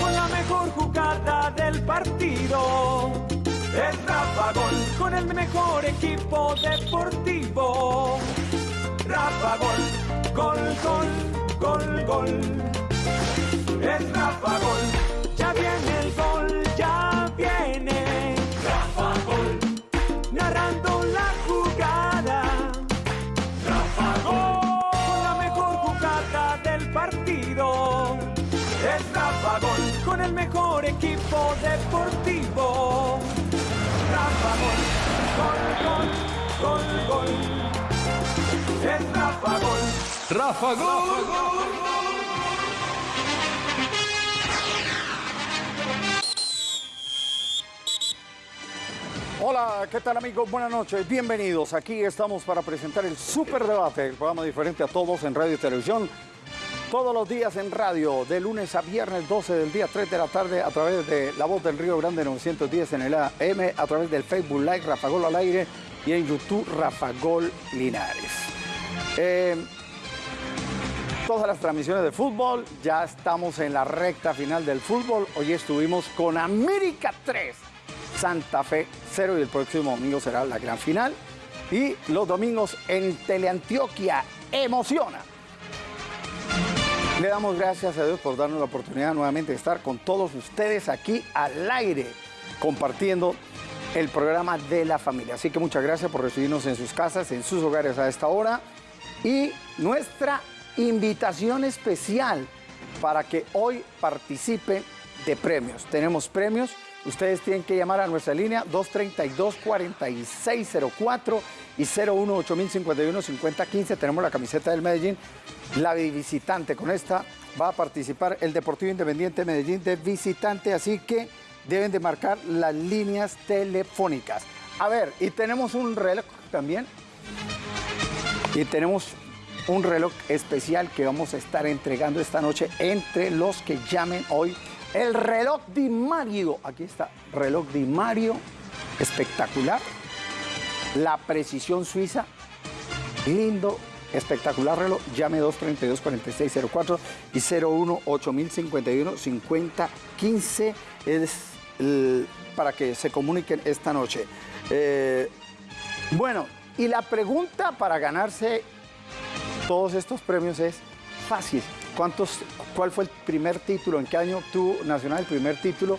Con la mejor jugada del partido. Es Rafa Gol con el mejor equipo deportivo. Rafa Gol, gol, gol, gol, gol. Es Rafa Gol, ya viene mejor equipo deportivo. Rafa Gol, gol, gol, gol, gol. Es Rafa Gol. Rafa Gol. Hola, ¿qué tal amigos? Buenas noches, bienvenidos. Aquí estamos para presentar el Super Debate, el programa diferente a todos en radio y televisión. Todos los días en radio, de lunes a viernes, 12 del día, 3 de la tarde, a través de La Voz del Río Grande 910 en el AM, a través del Facebook Live Rafa Gol al aire y en YouTube Rafa Gol Linares. Eh, todas las transmisiones de fútbol, ya estamos en la recta final del fútbol. Hoy estuvimos con América 3. Santa Fe 0 y el próximo domingo será la gran final. Y los domingos en Teleantioquia emociona. Le damos gracias a Dios por darnos la oportunidad nuevamente de estar con todos ustedes aquí al aire, compartiendo el programa de la familia. Así que muchas gracias por recibirnos en sus casas, en sus hogares a esta hora. Y nuestra invitación especial para que hoy participen de premios. Tenemos premios Ustedes tienen que llamar a nuestra línea 232-4604 y 018-051-5015. Tenemos la camiseta del Medellín. La de visitante con esta va a participar el Deportivo Independiente Medellín de visitante, así que deben de marcar las líneas telefónicas. A ver, y tenemos un reloj también. Y tenemos un reloj especial que vamos a estar entregando esta noche entre los que llamen hoy el reloj Di Mario, aquí está, reloj Di Mario, espectacular. La precisión suiza, lindo, espectacular reloj. Llame 232-4604 y 01-8051-5015 es para que se comuniquen esta noche. Eh, bueno, y la pregunta para ganarse todos estos premios es fácil. ¿Cuántos, ¿Cuál fue el primer título? ¿En qué año obtuvo Nacional el primer título?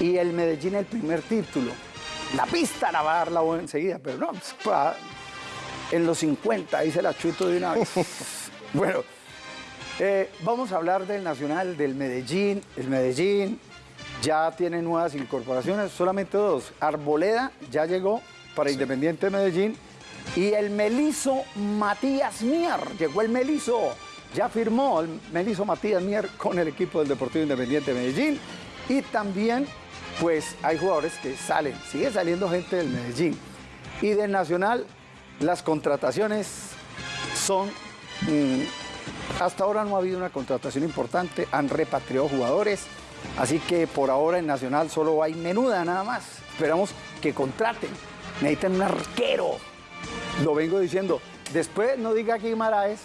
Y el Medellín el primer título. La pista la va a dar la voz enseguida, pero no, pues, en los 50, ahí se la chuto de una vez. bueno, eh, vamos a hablar del Nacional, del Medellín. El Medellín ya tiene nuevas incorporaciones, solamente dos. Arboleda ya llegó para Independiente Medellín. Y el Melizo Matías Mier, llegó el Melizo, ya firmó el Melizo Matías Mier con el equipo del Deportivo Independiente Medellín. Y también, pues hay jugadores que salen, sigue saliendo gente del Medellín. Y del Nacional, las contrataciones son mm, hasta ahora no ha habido una contratación importante, han repatriado jugadores, así que por ahora en Nacional solo hay menuda nada más. Esperamos que contraten, necesitan un arquero. Lo vengo diciendo. Después no diga aquí Maraes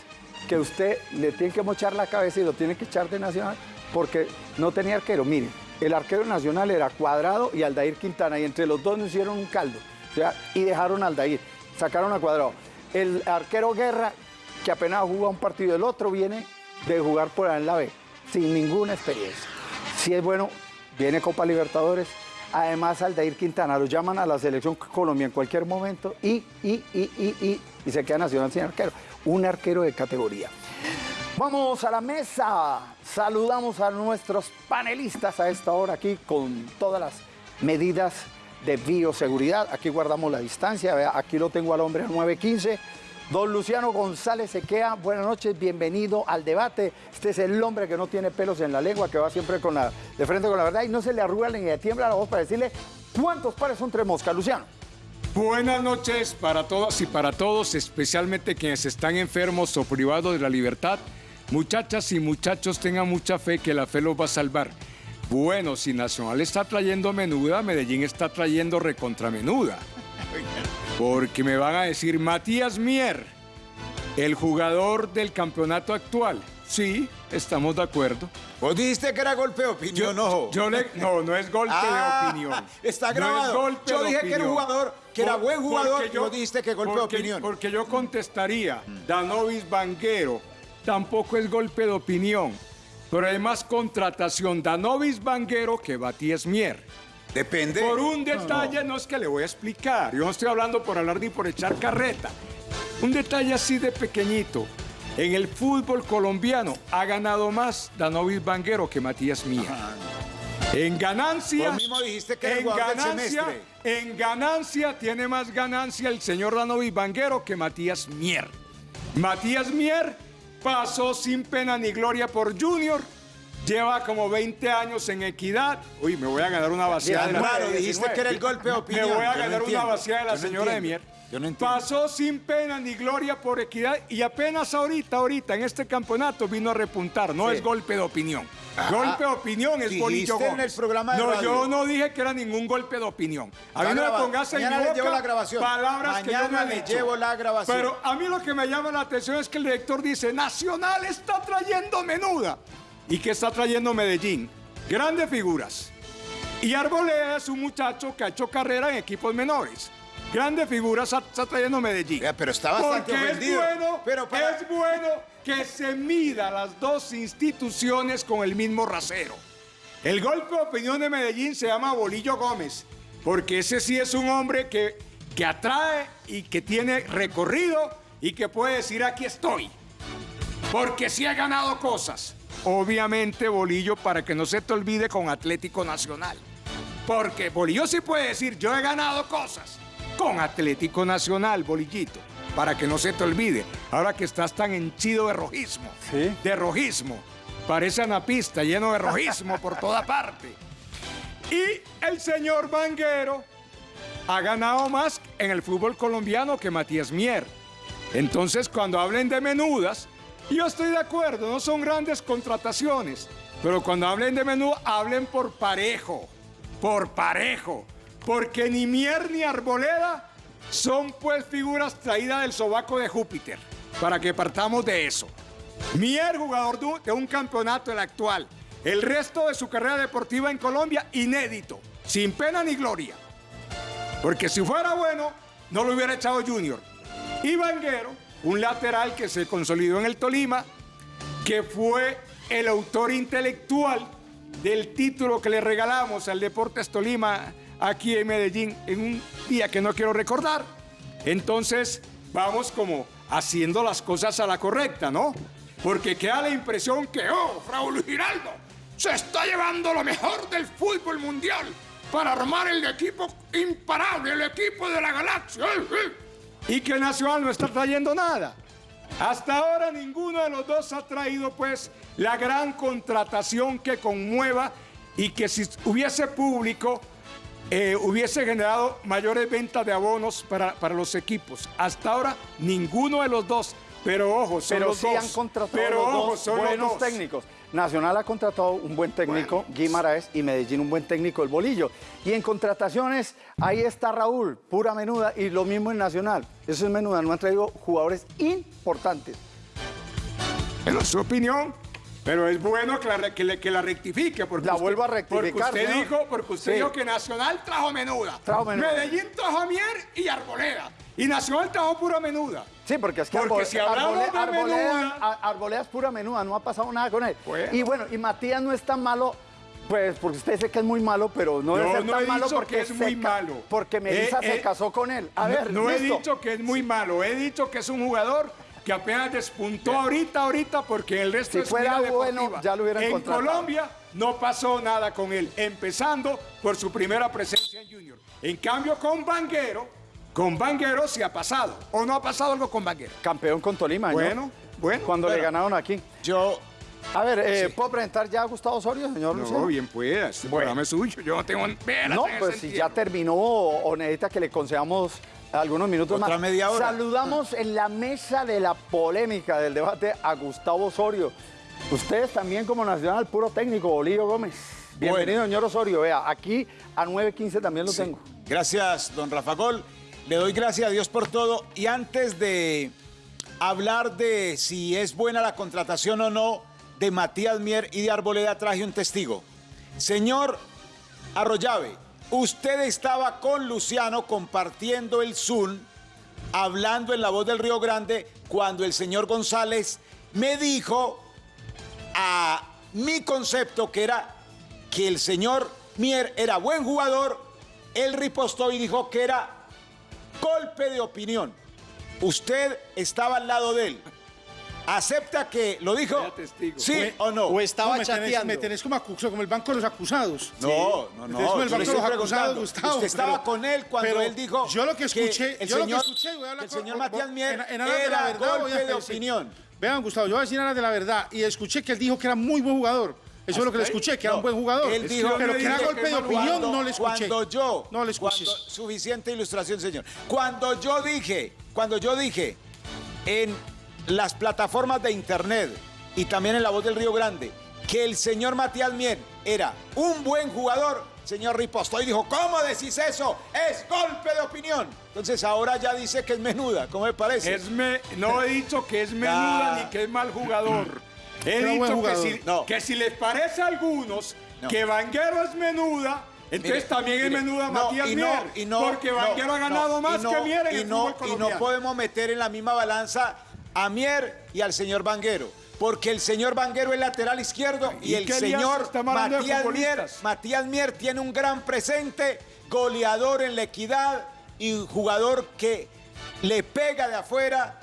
que usted le tiene que mochar la cabeza y lo tiene que echar de Nacional porque no tenía arquero. Miren, el arquero nacional era Cuadrado y Aldair Quintana y entre los dos nos hicieron un caldo. O sea, y dejaron a Aldair, sacaron a Cuadrado. El arquero Guerra, que apenas jugó un partido, el otro viene de jugar por ahí en la B, sin ninguna experiencia. Si es bueno, viene Copa Libertadores. Además, Aldair Quintana lo llaman a la selección Colombia en cualquier momento y, y, y, y, y, y se queda Nacional sin arquero. Un arquero de categoría. Vamos a la mesa. Saludamos a nuestros panelistas a esta hora aquí con todas las medidas de bioseguridad. Aquí guardamos la distancia. Aquí lo tengo al hombre a 915. Don Luciano González Sequea, buenas noches, bienvenido al debate. Este es el hombre que no tiene pelos en la lengua, que va siempre con la, de frente con la verdad y no se le arruga ni le tiembla la voz para decirle cuántos pares son tres moscas, Luciano. Buenas noches para todas y para todos, especialmente quienes están enfermos o privados de la libertad. Muchachas y muchachos, tengan mucha fe que la fe los va a salvar. Bueno, si Nacional está trayendo menuda, Medellín está trayendo recontramenuda. Porque me van a decir, Matías Mier, el jugador del campeonato actual, sí, estamos de acuerdo. Vos dijiste que era golpe de opinión, no. Yo le, no, no es golpe Ah, de opinión. Está No es grabado. golpe Yo dije que era un jugador, que era buen jugador, porque y vos dijiste que golpe de opinión. Porque yo contestaría, Danovis Banguero, tampoco es golpe de opinión. Pero hay más contratación Danovis Banguero que Batíes Mier. Depende. Por un detalle, no es que le voy a explicar. Yo no estoy hablando por hablar ni por echar carreta. Un detalle así de pequeñito. En el fútbol colombiano ha ganado más Danovis Banguero que Matías Mier. En ganancia. Vos mismo dijiste que el en del ganancia, en ganancia tiene más ganancia el señor Danovis Banguero que Matías Mier. Matías Mier pasó sin pena ni gloria por Junior. Lleva como 20 años en equidad. Uy, me voy a ganar una vaciada de la Claro, dijiste que era el golpe de opinión. me voy a no ganar una vaciada de la no señora de. Mier. Yo no entiendo. Pasó sin pena ni gloria por equidad y apenas ahorita, ahorita, en este campeonato vino a repuntar. No Sí. es golpe de opinión. golpe de opinión es Bolillo en Gómez. el programa de no, radio. yo no dije que era ningún golpe de opinión. A mí no me pongas en boca llevo la grabación. palabras que yo no les dicho. llevo la grabación. Pero a mí lo que me llama la atención es que el director dice, Nacional está trayendo menuda. ¿Y qué está trayendo Medellín? Grandes figuras. Y Arboleda es un muchacho que ha hecho carrera en equipos menores. Grandes figuras está- está trayendo Medellín. Ya, pero está bastante Porque ofendido. es bueno, Pero para- es bueno que se mida las dos instituciones con el mismo rasero. El golpe de opinión de Medellín se llama Bolillo Gómez, porque ese sí es un hombre que, que atrae y que tiene recorrido y que puede decir aquí estoy. Porque sí ha ganado cosas. Obviamente, Bolillo, para que no se te olvide con Atlético Nacional. Porque Bolillo sí puede decir, yo he ganado cosas con Atlético Nacional, Bolillito. Para que no se te olvide. Ahora que estás tan henchido de rojismo. Sí. De rojismo. Parece anapista, lleno de rojismo por toda parte. Y el señor Vanguero ha ganado más en el fútbol colombiano que Matías Mier. Entonces, cuando hablen de menudas, yo estoy de acuerdo, no son grandes contrataciones, pero cuando hablen de menudo, hablen por parejo, por parejo, porque ni Mier ni Arboleda son pues figuras traídas del sobaco de Júpiter, para que partamos de eso. Mier, jugador de un- campeonato, el actual. El resto de su carrera deportiva en Colombia, inédito, sin pena ni gloria. Porque si fuera bueno, no lo hubiera echado Junior. Y Vanguero, un lateral que se consolidó en el Tolima, que fue el autor intelectual del título que le regalamos al Deportes Tolima aquí en Medellín en un día que no quiero recordar. Entonces, vamos como haciendo las cosas a la correcta, ¿no? Porque queda la impresión que, oh, Raúl Giraldo se está llevando lo mejor del fútbol mundial para armar el equipo imparable, el equipo de la galaxia. Y que Nacional no está trayendo nada. Hasta ahora ninguno de los dos ha traído pues la gran contratación que conmueva y que si hubiese público eh, hubiese generado mayores ventas de abonos para, para los equipos. Hasta ahora ninguno de los dos. Pero ojo, son Pero los sí dos. han contratado Pero los ojo, dos son los buenos dos. técnicos. Nacional ha contratado un buen técnico, Guimaraes, y Medellín un buen técnico, el Bolillo. Y en contrataciones, ahí está Raúl, pura menuda, y lo mismo en Nacional. Eso es menuda, no han traído jugadores importantes. Es su opinión. Pero es bueno que la, que le- que la rectifique. Porque La vuelvo a rectificar, Porque usted, dijo, porque usted Sí. dijo que Nacional trajo menuda. Trajo menuda. Medellín trajo a Mier y Arboleda. Y Nacional trajo pura menuda. Sí, porque es que Porque Arbole- si hablamos de Arboleda, menuda- Ar- Arboleda es pura menuda, no ha pasado nada con él. Bueno. Y bueno, y Matías no es tan malo, pues porque usted dice que es muy malo, pero no debe ser no tan he malo dicho porque que es muy malo. Porque Melissa Eh, se eh, casó con él. A ver, no, he dicho que es muy malo, he dicho que es un jugador que apenas despuntó ahorita, ahorita, porque el resto Si de su fuera bueno, deportiva. ya lo hubieran En contratado. Colombia no pasó nada con él, empezando por su primera presencia en Junior. En cambio, con Banguero, con Banguero sí ha pasado. ¿O no ha pasado algo con Banguero? Campeón con Tolima, ¿no? Bueno, bueno. Cuando le Bueno. ganaron aquí. Yo, A ver, eh, ¿puedo presentar ya a Gustavo Osorio, señor? No, bien pueda, este Bueno. programa es suyo, yo no tengo... No, pues si sentido. ya terminó o necesita que le concedamos algunos minutos Otra más. media hora. Saludamos en la mesa de la polémica del debate a Gustavo Osorio. Ustedes también como Nacional, puro técnico, Bolillo Gómez. Bienvenido, señor Osorio. Vea, aquí a 9.15 también lo tengo. Gracias, don Rafa Gol. Le doy gracias a Dios por todo. Y antes de hablar de si es buena la contratación o no de Matías Mier y de Arboleda, traje un testigo. Señor Arroyave, usted estaba con Luciano compartiendo el Zoom, hablando en la voz del Río Grande, cuando el señor González me dijo a mi concepto que era que el señor Mier era buen jugador, él ripostó y dijo que era golpe de opinión. Usted estaba al lado de él. ¿Acepta que lo dijo? ¿Sí o no? O estaba No, me tenés- chateando. me tenés como, acuso- como el banco de los acusados. No, no, no. Como el banco de los acusados. Gustavo. Usted estaba pero- con él cuando pero él dijo. Yo lo que escuché, el yo lo que señor, escuché, voy a hablar el señor Matías Mier en- en aras de la verdad, voy a golpe de opinión. Vean, Gustavo, yo voy a decir nada de la verdad. Y escuché que él dijo que era muy buen jugador. Eso es lo que le escuché, que era un buen jugador. Él dijo pero que era que- golpe de cuando- opinión, no le escuché. Cuando yo, No le escuché. suficiente ilustración, señor. Cuando yo dije, cuando yo dije en las plataformas de internet y también en La Voz del Río Grande que el señor Matías Mier era un buen jugador, señor Riposto, y dijo, ¿cómo decís eso? Es golpe de opinión. Entonces ahora ya dice que es menuda, ¿cómo me parece? Es me- no he dicho que es menuda ni que es mal jugador. He dicho que si, No. que si les parece a algunos No. que Vanguero es menuda, entonces Mire, también es menuda Matías y Mier. y no, porque Vanguero ha ganado más que Mier en y el Y no podemos meter en la misma balanza a Mier y al señor Vanguero. Porque el señor Vanguero es lateral izquierdo y, ¿Y el señor Matías Mier? Matías Mier tiene un gran presente, goleador en la equidad y jugador que le pega de afuera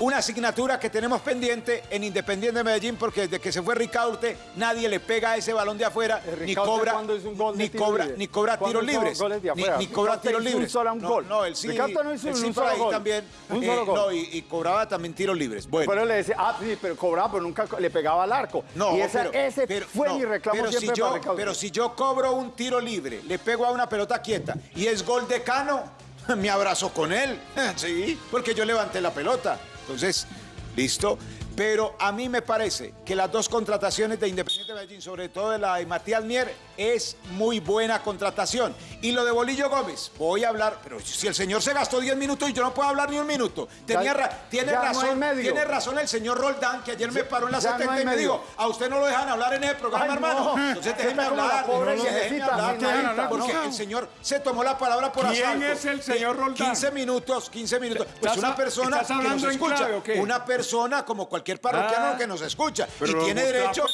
una asignatura que tenemos pendiente en Independiente de Medellín porque desde que se fue Ricaurte nadie le pega ese balón de afuera Eh, ni cobra ¿cuándo hizo un ni cobra ni cobra ¿Cuándo tiros libres ni, ni cobra Ricaurte tiros un libres solo un no, gol. no él sí Ricaurte no hizo él un sí solo por ahí gol. también Un eh, solo gol. no y, y cobraba también tiros libres bueno Pero le decía, ah, sí, pero cobraba, pero nunca le pegaba al arco. no, y esa- pero, ese pero- fue no, mi reclamo pero siempre si para yo, Ricaurte. Pero si yo cobro un tiro libre, le pego a una pelota quieta y es gol de Cano, me abrazo con él. Sí, porque yo levanté la pelota. Entonces, listo. Pero a mí me parece que las dos contrataciones de Independiente Medellín, sobre todo de la de Matías Mier, es muy buena contratación. Y lo de Bolillo Gómez, voy a hablar, pero si el señor se gastó 10 minutos y yo no puedo hablar ni un minuto. Tenía Ya- ra- tiene, ya no hay razón, medio. tiene razón el señor Roldán, que ayer me paró en la ya no 70 hay y me dijo, a usted no lo dejan hablar en el programa, Ay, hermano. no. Entonces déjeme hablar. pobre déjeme hablar, porque ¿no? el señor se tomó la palabra por ¿Quién asalto. es el señor Roldán? 15 minutos, 15 minutos. Pues ¿Estás una persona que nos escucha. clave? Una persona como cualquier parroquiano Ah. que nos escucha. Pero y tiene derecho.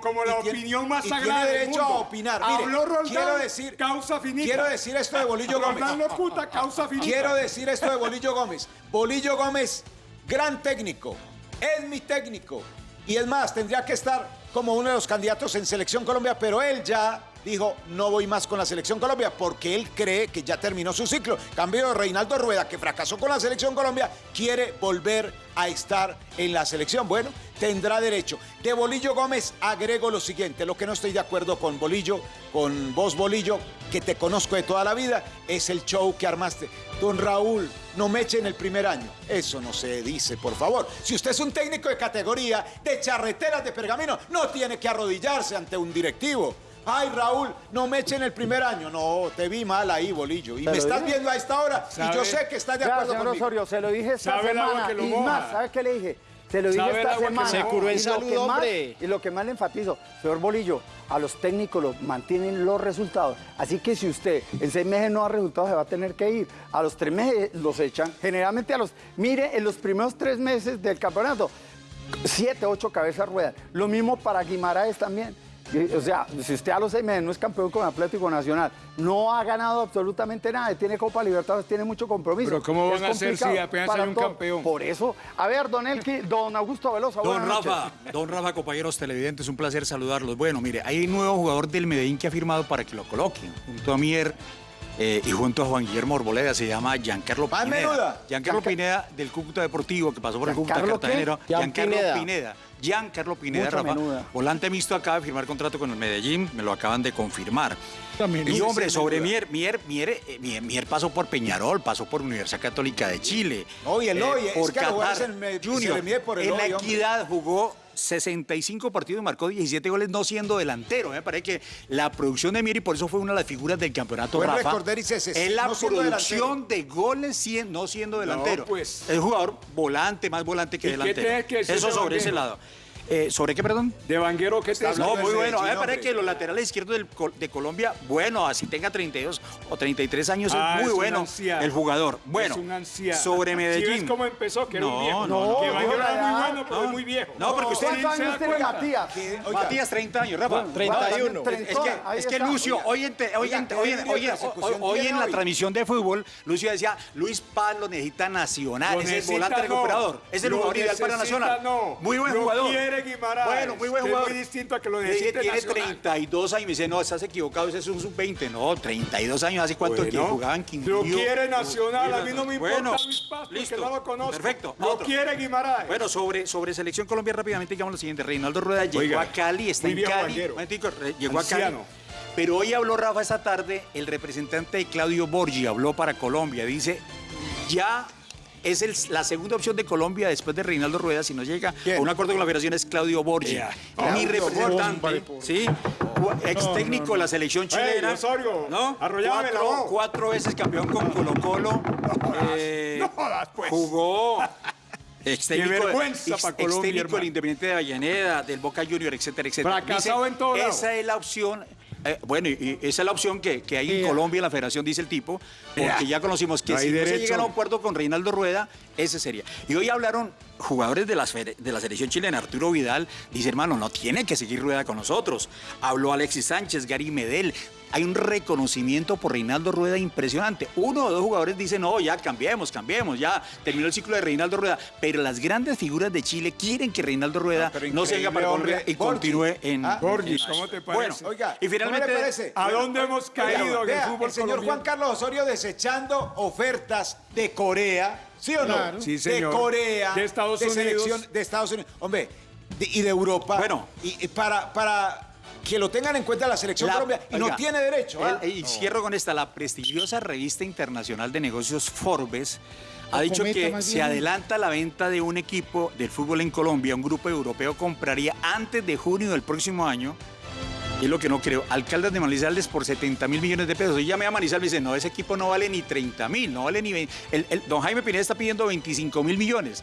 como la- opinión más sagrada derecho a opinar. Mire, Habló Roldán, quiero decir. causa finita. Quiero decir esto de Bolillo Gómez. Roldán locuta, causa finita. Quiero decir esto de Bolillo Gómez. Bolillo Gómez, gran técnico, es mi técnico. Y es más, tendría que estar como uno de los candidatos en Selección Colombia, pero él ya dijo, no voy más con la Selección Colombia, porque él cree que ya terminó su ciclo. Cambio Reinaldo Rueda, que fracasó con la Selección Colombia, quiere volver a estar en la selección. Bueno, tendrá derecho. De Bolillo Gómez agrego lo siguiente, lo que no estoy de acuerdo con Bolillo, con vos Bolillo, que te conozco de toda la vida, es el show que armaste. Don Raúl, no me echen el primer año. Eso no se dice, por favor. Si usted es un técnico de categoría, de charreteras de pergamino, no tiene que arrodillarse ante un directivo. Ay, Raúl, no me echen el primer año. No, te vi mal ahí, Bolillo. Y me estás dije. viendo a esta hora y yo sé que estás de acuerdo señor conmigo. Osorio, se lo dije esta semana. que lo y moja. más, ¿sabe qué le dije? Se lo dije esta semana. Se curó en y lo que más- hombre. y lo que más le enfatizo, señor Bolillo, a los técnicos los mantienen los resultados. Así que si usted en seis meses no da resultados, se va a tener que ir. A los tres meses los echan. Generalmente a los... Mire, en los primeros tres meses del campeonato, siete, ocho cabezas ruedan. Lo mismo para Guimaraes también. O sea, si usted a los seis meses no es campeón con Atlético Nacional, no ha ganado absolutamente nada, tiene Copa Libertadores, tiene mucho compromiso. Pero ¿cómo van a hacer si apenas hay un todo. campeón? Por eso, a ver, don Elki, don Augusto Velosa, Don noches. Rafa, don Rafa, compañeros televidentes, un placer saludarlos. Bueno, mire, hay un nuevo jugador del Medellín que ha firmado para que lo coloquen, junto a Mier eh, y junto a Juan Guillermo Arboleda, se llama Giancarlo Más Pineda. menuda. Giancarlo Gianca- Pineda del Cúcuta Deportivo, que pasó por el Cúcuta. Gian Giancarlo Pineda. Giancarlo Pineda, Rafa. Volante mixto acaba de firmar contrato con el Medellín, me lo acaban de confirmar. Y hombre, sobre. Mier, Mier, Mier, eh, Mier, Mier pasó por Peñarol, pasó por Universidad Católica de Chile. Oye, el eh, hoy, es por jugadores Qatar se Junior. por el en la hoy, hombre. equidad jugó 65 partidos y marcó 17 goles no siendo delantero. Me parece que la producción de Mier y por eso fue una de las figuras del campeonato, Buen Rafa. Es la no producción de goles no siendo delantero. pues. Es jugador volante, más volante que ¿Y qué delantero. que eso sobre ese lado. Eh, ¿Sobre qué, perdón? De Vanguero, ¿qué te No, muy bueno. A mí me Medellín, parece hombre. que los laterales izquierdos del de Colombia, bueno, así tenga 32 o 33 años, Ah, es muy es bueno anciano. el jugador. Bueno, es un anciano. sobre ¿Sí Medellín. ves cómo empezó? Que era No, un viejo. no, no. Que no, Vanguero era no, muy no, bueno, pero es muy viejo. No, porque usted ¿Cuántos se da cuenta. Matías? Oiga, Matías, 30 años, Rafa. 31. Es que, es que está. Lucio, hoy en, te- hoy en- ¿qué hoy en- la transmisión de fútbol, Lucio decía, Luis Paz lo necesita Nacional, es el volante no. recuperador, es el jugador ideal para Nacional. no. Muy buen jugador. Quiere Guimaraes, Bueno, muy buen que es jugador. muy distinto a que lo necesite Tiene Nacional. 32 años, me dice, no, estás equivocado, ese es un sub-20. No, 32 años, ¿hace cuánto que Bueno, jugaba en Quindío? Lo quiere Nacional, a mí no me importa Bueno, Luis Paz porque listo. no lo conozco. Perfecto, Lo otro. quiere Guimaraes. Bueno, sobre, sobre Selección Colombia rápidamente digamos lo siguiente. Reinaldo Rueda llegó a Cali, está en Cali. Llegó a Cali. Pero hoy habló Rafa esta tarde, el representante de Claudio Borgi habló para Colombia. Dice, ya es el- la segunda opción de Colombia después de Reinaldo Rueda, si no llega ¿Quién? a un acuerdo con la federación, es Claudio Borgi. Ya. Mi representante, Borgi. Sí, ex técnico de la selección chilena. Osorio, ¿no? cuatro, cuatro veces campeón con Colo Colo. Eh, pues. Jugó. Ex técnico, del Independiente de Avellaneda, del Boca Junior, etcétera, etcétera. Fracasado en todo lado. Esa es la opción. Eh, bueno, y, y esa es la opción que, que hay en Colombia, en la federación, dice el tipo, porque Ya. ya conocimos que No si no se derecho. llega a un acuerdo con Reinaldo Rueda, ese sería. Y hoy hablaron jugadores de, fede- de la selección chilena, Arturo Vidal, dice, hermano, no tiene que seguir Rueda con nosotros. Habló Alexis Sánchez, Gary Medel. Hay un reconocimiento por Reinaldo Rueda impresionante. Uno o dos jugadores dicen, no, ya cambiemos, cambiemos, ya terminó el ciclo de Reinaldo Rueda. Pero las grandes figuras de Chile quieren que Reinaldo Rueda pero no siga para Colombia y continúe en... Ah, Borgi, en- ¿cómo te Bueno, parece? Oiga, y finalmente... ¿A dónde hemos caído en el fútbol el señor colombiano? Juan Carlos Osorio desechando ofertas de Corea, ¿sí o no? Claro. Sí, señor. De Corea, De Estados Unidos. selección de Estados Unidos, hombre, de- y de Europa. Bueno. y, y para, para que lo tengan en cuenta la selección La- Colombia y no tiene derecho. ¿ah? el- y cierro con esta. La prestigiosa revista internacional de negocios Forbes ha dicho que se bien. adelanta la venta de un equipo del fútbol en Colombia. Un grupo europeo compraría antes de junio del próximo año. Y es lo que no creo. Alcaldes de Manizales por 70 mil millones de pesos. Y llamé a Manizales y me dice, no, ese equipo no vale ni 30 mil, no vale ni 20. El, el- don Jaime Pineda está pidiendo 25 mil millones.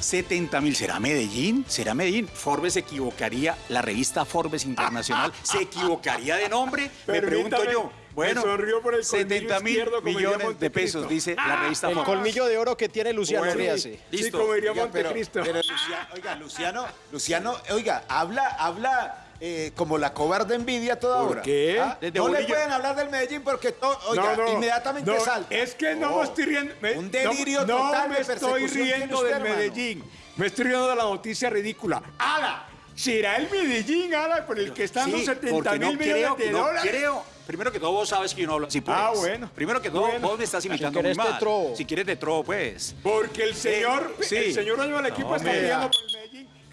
70 mil. ¿Será Medellín? ¿Será Medellín? Forbes se equivocaría, la revista Forbes Internacional se equivocaría de nombre. Me pregunto yo. Bueno, me sonrió por el colmillo 70 mil millones de pesos, dice la revista El Forbes. colmillo de oro que tiene Luciano Bueno, Ríase. Sí, Listo. como diría pero, Montecristo. pero Luciano, oiga, Luciano, Luciano, oiga, habla, habla eh, como la cobarde envidia toda ¿Por hora. qué? ¿Ah? Desde No le pueden hablar del Medellín porque to- oiga, No, no, inmediatamente no, salta. Es que no, me estoy riendo. me- Un delirio no, total no de me estoy riendo del. Medellín. Me estoy riendo de la noticia ridícula. ¡Ala! ¿Será el Medellín, Ala, por el que están los Sí, 70 porque mil no millones creo, de no dólares? creo. Primero que todo, vos sabes que yo no hablo así, pues. Ah, bueno. Primero que todo, Bueno. vos me estás imitando querés muy mal. Si quieres te trobo, pues. Porque el señor, sí. el señor dueño del equipo No, está mira. pidiendo por el Medellín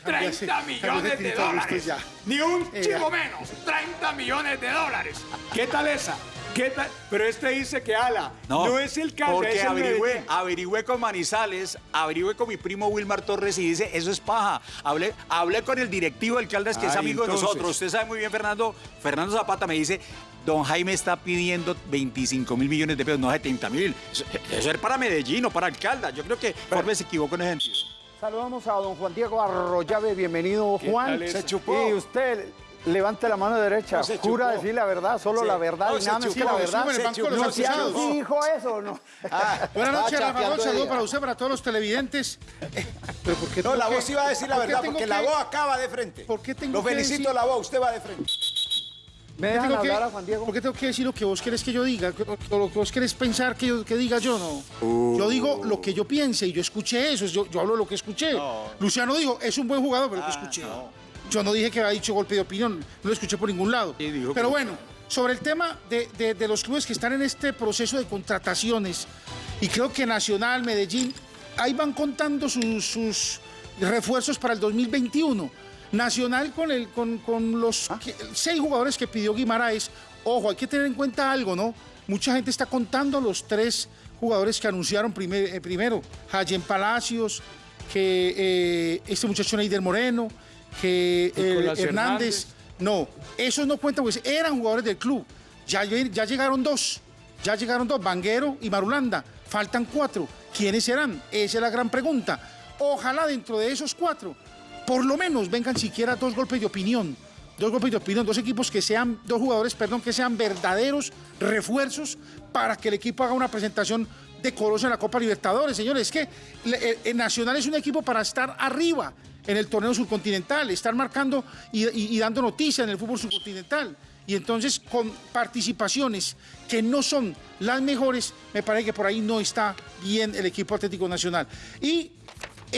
30 Cámbiase, millones de dólares. Ni un ya. menos. 30 millones de dólares. ¿Qué tal esa? ¿Qué tal? Pero este dice que Ala no, es el calde, Porque es el averigüé, con Manizales, averigüé con mi primo Wilmar Torres y dice, eso es paja. Hablé, hablé con el directivo del Caldas, que es Ay, amigo entonces. de nosotros. Usted sabe muy bien, Fernando. Fernando Zapata me dice, don Jaime está pidiendo 25 mil millones de pesos, no 70 mil. Eso, eso es para Medellín o para Alcalda. Yo creo que Forbes se equivocó en ese sentido. Saludamos a don Juan Diego Arroyave. Bienvenido, Juan. Se chupó. Y usted, levante la mano derecha. No, se Jura chupó. decir la verdad, solo Sí. la verdad No, y se nada más que chupó. la verdad. sube el banco de los Luciano acusados. sí dijo eso, o ¿no? Ah, Buenas noches, Rafa. Un saludo para usted, para todos los televidentes. Pero ¿por qué No, la que- voz iba a decir la verdad, porque que- la voz acaba de frente. ¿Por qué tengo Lo que felicito, decir- la voz, usted va de frente. ¿Me ¿Por qué dejan tengo que- hablar a Juan Diego? ¿Por qué tengo que decir lo que vos querés que yo diga? O lo que vos querés pensar que, yo, que diga yo, no. Yo digo lo que yo piense y yo escuché eso. Yo, yo hablo lo que escuché. Luciano dijo, es un buen jugador, pero lo que escuché. Yo no dije que había dicho golpe de opinión. No lo escuché por ningún lado. Sí, dijo Pero que- bueno, sobre el tema de, de- de los clubes que están en este proceso de contrataciones, y creo que Nacional, Medellín, ahí van contando sus, sus refuerzos para el 2021. Nacional con, el, con, con los que- seis jugadores que pidió Guimaraes. Ojo, hay que tener en cuenta algo, ¿no? Mucha gente está contando los tres jugadores que anunciaron primer- eh, primero. Hayen Palacios, que eh, este muchacho Neider Moreno, que eh, Hernández. No, esos no cuentan, pues eran jugadores del club. Ya, lle- ya llegaron dos, ya llegaron dos, Vanguero y Marulanda. Faltan cuatro. ¿Quiénes serán? Esa es la gran pregunta. Ojalá dentro de esos cuatro, por lo menos vengan siquiera dos golpes de opinión. Dos golpes de opinión, dos equipos que sean, dos jugadores, perdón, que sean verdaderos refuerzos para que el equipo haga una presentación decorosa en la Copa Libertadores. Señores, es que el Nacional es un equipo para estar arriba en el torneo subcontinental, estar marcando y, y- y dando noticias en el fútbol subcontinental. Y entonces con participaciones que no son las mejores, me parece que por ahí no está bien el equipo Atlético Nacional. Y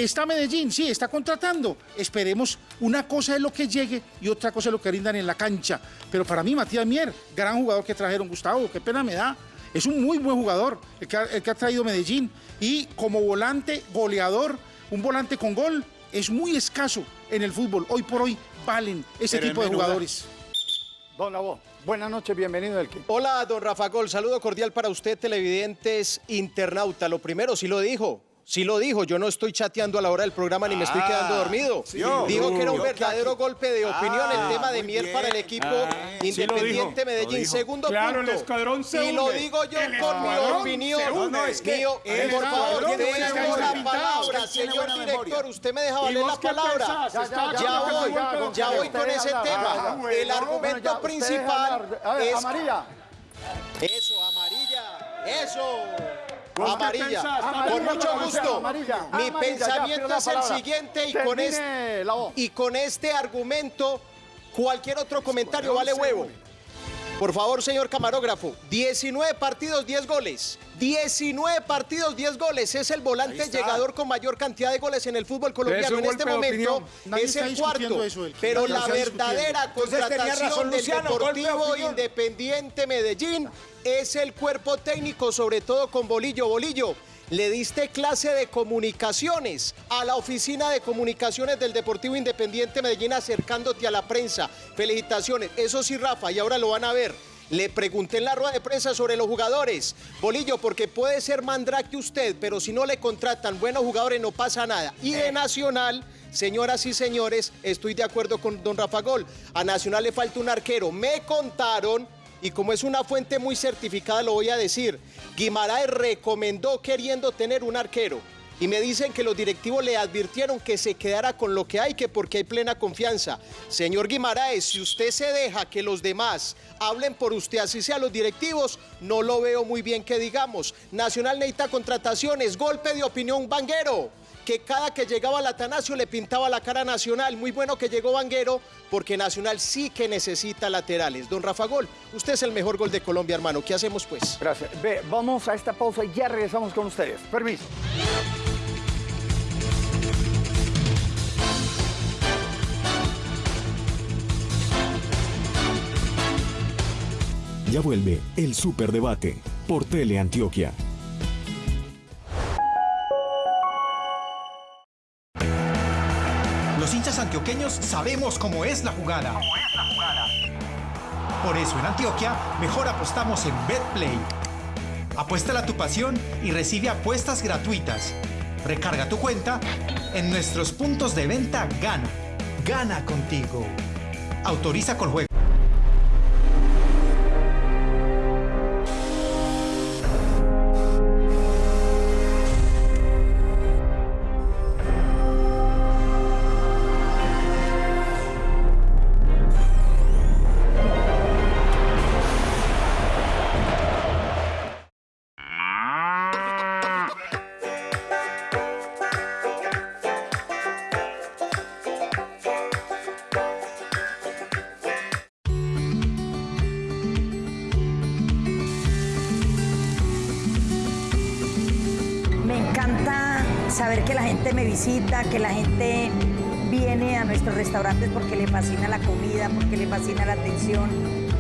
está Medellín, sí, está contratando. Esperemos, una cosa es lo que llegue y otra cosa es lo que rindan en la cancha. Pero para mí, Matías Mier, gran jugador que trajeron, Gustavo, qué pena me da. Es un muy buen jugador el que ha, el que ha traído Medellín. Y como volante, goleador, un volante con gol, es muy escaso en el fútbol. Hoy por hoy valen ese Pero tipo de jugadores. Don Labo, buenas noches, bienvenido del Hola, don Rafa Gol. Saludo cordial para usted, televidentes, internauta. Lo primero, sí lo dijo. Sí lo dijo, yo no estoy chateando a la hora del programa ni me estoy quedando dormido. Dijo que era un verdadero golpe de opinión el tema de bien. para el equipo sí Independiente Medellín. Segundo Claro, el punto. escuadrón se y lo digo yo El con mi opinión. se une. No, es que Mío, el por favor, buena la palabra, señor director. Usted me deja ¿Y valer la palabra. pensás? Ya, voy, ya voy con ese Ah, tema. bueno, El argumento principal es Amarilla. eso, amarilla. Eso. ¿Vos qué Amarilla. Con mucho gusto. amarilla, Mi amarilla, pensamiento es el siguiente y Termine con, este, y con este argumento cualquier otro comentario vale huevo. Por favor, señor camarógrafo, 19 partidos, 10 goles. 19 partidos, 10 goles. Es el volante llegador con mayor cantidad de goles en el fútbol colombiano. En este momento es el cuarto. eso, pero la verdadera contratación razón del Luciano, golpe de Deportivo. Independiente Medellín es el cuerpo técnico, sobre todo con Bolillo. Bolillo, le diste clase de comunicaciones a la oficina de comunicaciones del Deportivo Independiente Medellín acercándote a la prensa. Felicitaciones. Eso sí, Rafa, y ahora lo van a ver. Le pregunté en la rueda de prensa sobre los jugadores. Bolillo, porque puede ser mandrake usted, pero si no le contratan buenos jugadores no pasa nada. Y de Nacional, señoras y señores, estoy de acuerdo con don Rafa Gol. A Nacional le falta un arquero. Me contaron, y como es una fuente muy certificada, lo voy a decir. Guimaraes recomendó queriendo tener un arquero. Y me dicen que los directivos le advirtieron que se quedara con lo que hay, que porque hay plena confianza. Señor Guimaraes, si usted se deja que los demás hablen por usted, así sea los directivos, no lo veo muy bien que digamos. Nacional necesita contrataciones, golpe de opinión vanguero que cada que llegaba al Atanasio le pintaba la cara a Nacional. Muy bueno que llegó Vanguero, porque Nacional sí que necesita laterales. Don Rafa Gol, usted es el mejor gol de Colombia, hermano. ¿Qué hacemos pues? Gracias. Ve, vamos a esta pausa y ya regresamos con ustedes. Permiso. Ya vuelve el Superdebate por Teleantioquia. Los hinchas antioqueños sabemos cómo es la jugada. Por eso en Antioquia mejor apostamos en BetPlay. Apuéstala a tu pasión y recibe apuestas gratuitas. Recarga tu cuenta en nuestros puntos de venta Gana. Gana contigo. Autoriza con juego. Encanta saber que la gente me visita, que la gente viene a nuestros restaurantes porque le fascina la comida, porque le fascina la atención,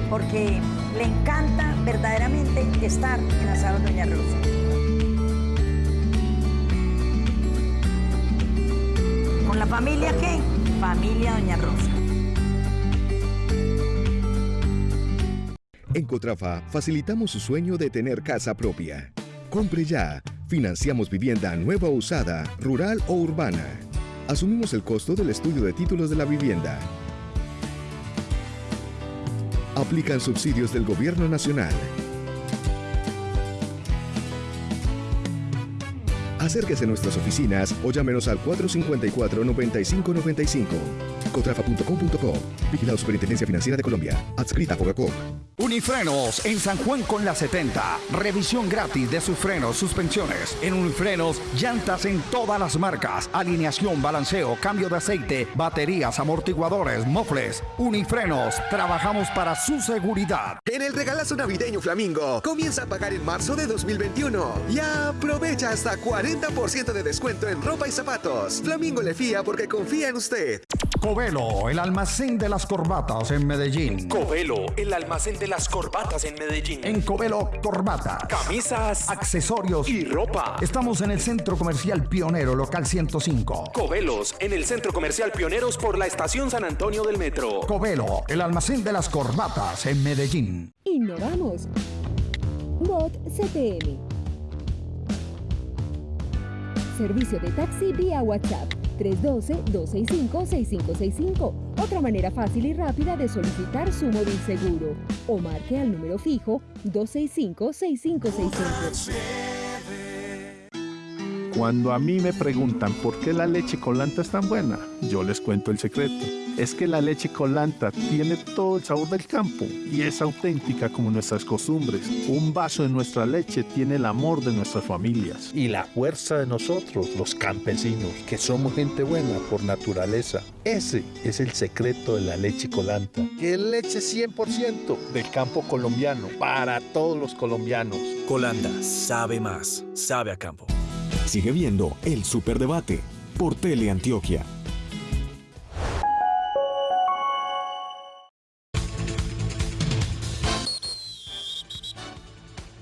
porque le encanta verdaderamente estar en Asados Doña Rosa. ¿Con la familia qué? Familia Doña Rosa. En Cotrafa facilitamos su sueño de tener casa propia. Compre ya. Financiamos vivienda nueva o usada, rural o urbana. Asumimos el costo del estudio de títulos de la vivienda. Aplican subsidios del Gobierno Nacional. Acérquese a nuestras oficinas o llámenos al 454-9595. Cotrafa.com.co. Vigilado Superintendencia Financiera de Colombia. Adscrita a Fogacop. Unifrenos en San Juan con la 70. Revisión gratis de sus frenos, suspensiones. En Unifrenos, llantas en todas las marcas. Alineación, balanceo, cambio de aceite, baterías, amortiguadores, mofles. Unifrenos, trabajamos para su seguridad. En el regalazo navideño Flamingo, comienza a pagar en marzo de 2021 y aprovecha hasta 40% de descuento en ropa y zapatos. Flamingo le fía porque confía en usted. Covelo, el almacén de las corbatas en Medellín. Covelo, el almacén de las corbatas en Medellín. En Covelo, corbatas, camisas, accesorios y ropa. Estamos en el Centro Comercial Pionero, local 105. Covelos, en el Centro Comercial Pioneros por la Estación San Antonio del Metro. Covelo, el almacén de las corbatas en Medellín. Innovamos. Bot CTM. Servicio de taxi vía WhatsApp 312-265-6565. Otra manera fácil y rápida de solicitar su móvil seguro. O marque al número fijo 265-6565. Cuando a mí me preguntan por qué la leche colanta es tan buena, yo les cuento el secreto. Es que la leche colanta tiene todo el sabor del campo y es auténtica como nuestras costumbres. Un vaso de nuestra leche tiene el amor de nuestras familias. Y la fuerza de nosotros, los campesinos, que somos gente buena por naturaleza. Ese es el secreto de la leche colanta, que es leche 100% del campo colombiano, para todos los colombianos. Colanda sabe más, sabe a campo. Sigue viendo el Superdebate por Teleantioquia.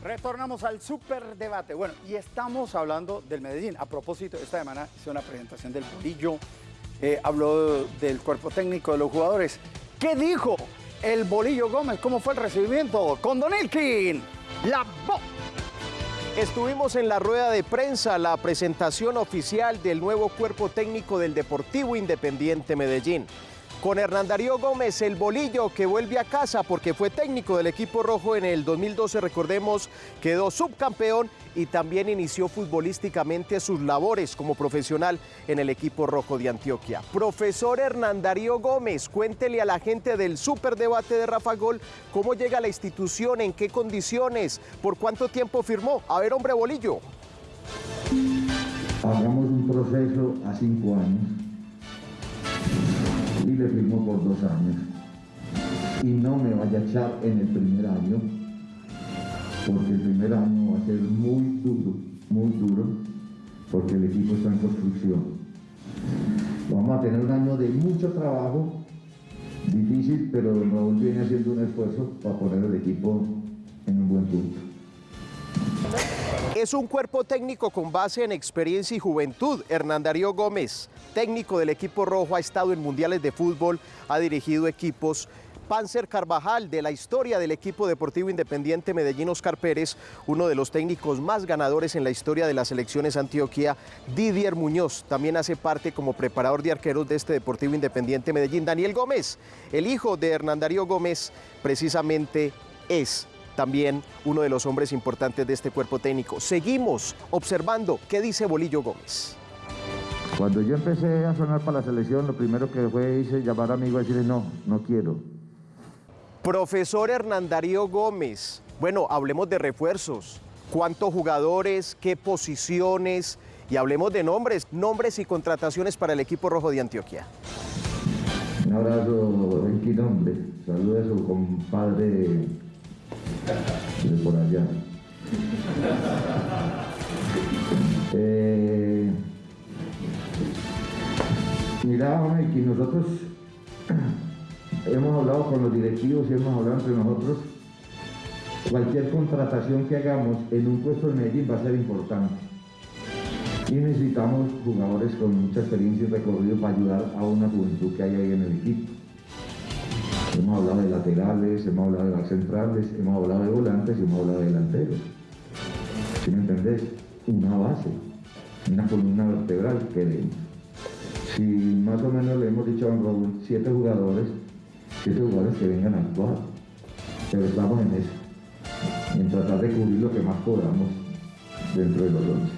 Retornamos al superdebate. Bueno, y estamos hablando del Medellín. A propósito, esta semana hice una presentación del bolillo, eh, habló del cuerpo técnico de los jugadores. ¿Qué dijo el bolillo Gómez? ¿Cómo fue el recibimiento? Con Don Elkin, la voz. Estuvimos en la rueda de prensa, la presentación oficial del nuevo cuerpo técnico del Deportivo Independiente Medellín. Con Hernán Darío Gómez, el bolillo que vuelve a casa porque fue técnico del equipo rojo en el 2012, recordemos, quedó subcampeón y también inició futbolísticamente sus labores como profesional en el equipo rojo de Antioquia. Profesor Hernán Darío Gómez, cuéntele a la gente del superdebate de Rafa Gol cómo llega a la institución, en qué condiciones, por cuánto tiempo firmó. A ver, hombre bolillo. Hagamos un proceso a cinco años y le firmó por dos años. Y no me vaya a echar en el primer año, porque el primer año va a ser muy duro, muy duro, porque el equipo está en construcción. Vamos a tener un año de mucho trabajo, difícil, pero Raúl viene haciendo un esfuerzo para poner el equipo en un buen punto. Es un cuerpo técnico con base en experiencia y juventud. Hernán Darío Gómez, técnico del equipo rojo, ha estado en mundiales de fútbol, ha dirigido equipos. Panzer Carvajal, de la historia del equipo deportivo independiente Medellín Oscar Pérez, uno de los técnicos más ganadores en la historia de las selecciones Antioquia, Didier Muñoz, también hace parte como preparador de arqueros de este deportivo independiente Medellín. Daniel Gómez, el hijo de Hernán Darío Gómez, precisamente es también uno de los hombres importantes de este cuerpo técnico. Seguimos observando qué dice Bolillo Gómez. Cuando yo empecé a sonar para la selección, lo primero que fue hice llamar a amigo y decirle no, no quiero. Profesor Hernán Darío Gómez, bueno, hablemos de refuerzos. ¿Cuántos jugadores? ¿Qué posiciones? Y hablemos de nombres, nombres y contrataciones para el equipo rojo de Antioquia. Un abrazo en Quinombre. Saludos a su compadre de por allá. Eh, mira, que nosotros hemos hablado con los directivos y hemos hablado entre nosotros. Cualquier contratación que hagamos en un puesto de Medellín va a ser importante. Y necesitamos jugadores con mucha experiencia y recorrido para ayudar a una juventud que hay ahí en el equipo. Hemos hablado de laterales, hemos hablado de las centrales, hemos hablado de volantes y hemos hablado de delanteros. ¿Sí me entendés? Una base, una columna vertebral que Si más o menos le hemos dicho a Raúl, siete jugadores, siete jugadores que vengan a actuar. Pero estamos en eso, en tratar de cubrir lo que más podamos dentro de los once.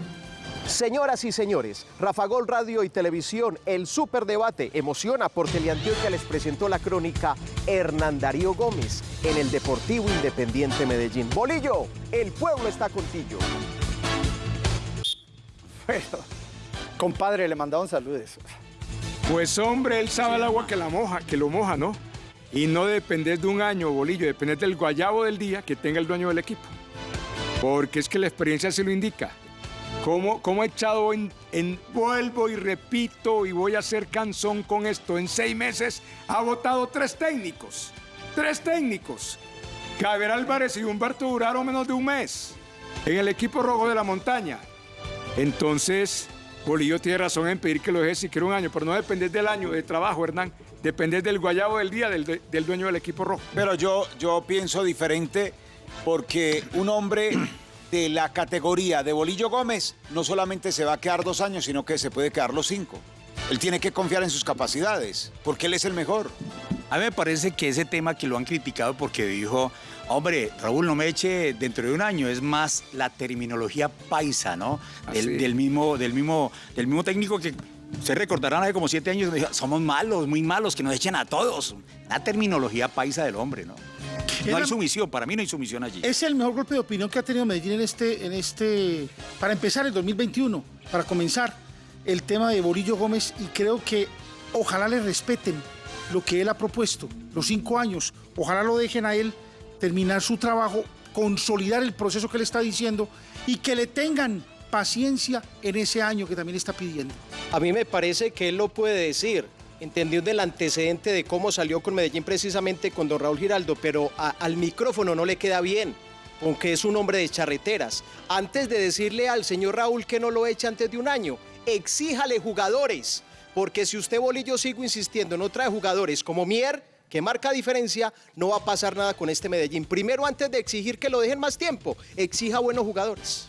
Señoras y señores, Rafa Gol Radio y Televisión, el superdebate emociona por Teleantioquia les presentó la crónica Hernán Darío Gómez en el Deportivo Independiente Medellín. Bolillo, el pueblo está contigo. Bueno, compadre, le mandaron saludes. Pues hombre, él sabe el agua que la moja, que lo moja, ¿no? Y no depender de un año, bolillo, depender del guayabo del día que tenga el dueño del equipo. Porque es que la experiencia se lo indica. ¿Cómo, cómo he echado en, vuelvo y repito y voy a hacer canzón con esto? En seis meses ha votado tres técnicos. Tres técnicos. Javier Álvarez y Humberto duraron menos de un mes en el equipo rojo de la montaña. Entonces, Bolillo tiene razón en pedir que lo deje siquiera un año, pero no depender del año de trabajo, Hernán. Depender del guayabo del día del, del dueño del equipo rojo. Pero yo, yo pienso diferente porque un hombre de la categoría de Bolillo Gómez no solamente se va a quedar dos años, sino que se puede quedar los cinco. Él tiene que confiar en sus capacidades, porque él es el mejor. A mí me parece que ese tema que lo han criticado porque dijo, hombre, Raúl, no me eche dentro de un año, es más la terminología paisa, ¿no? Del, del mismo, del, mismo, del mismo técnico que se recordarán hace como siete años, dijo, somos malos, muy malos, que nos echen a todos. La terminología paisa del hombre, ¿no? No hay sumisión, para mí no hay sumisión allí. Es el mejor golpe de opinión que ha tenido Medellín en este, en este, para empezar el 2021, para comenzar el tema de Borillo Gómez y creo que ojalá le respeten lo que él ha propuesto, los cinco años, ojalá lo dejen a él terminar su trabajo, consolidar el proceso que le está diciendo y que le tengan paciencia en ese año que también está pidiendo. A mí me parece que él lo puede decir, entendiendo el antecedente de cómo salió con Medellín precisamente con don Raúl Giraldo, pero al micrófono no le queda bien, aunque es un hombre de charreteras. Antes de decirle al señor Raúl que no lo eche antes de un año, exíjale jugadores, porque si usted Bolillo sigo insistiendo, no trae jugadores como Mier, que marca diferencia, no va a pasar nada con este Medellín. Primero, antes de exigir que lo dejen más tiempo, exija buenos jugadores.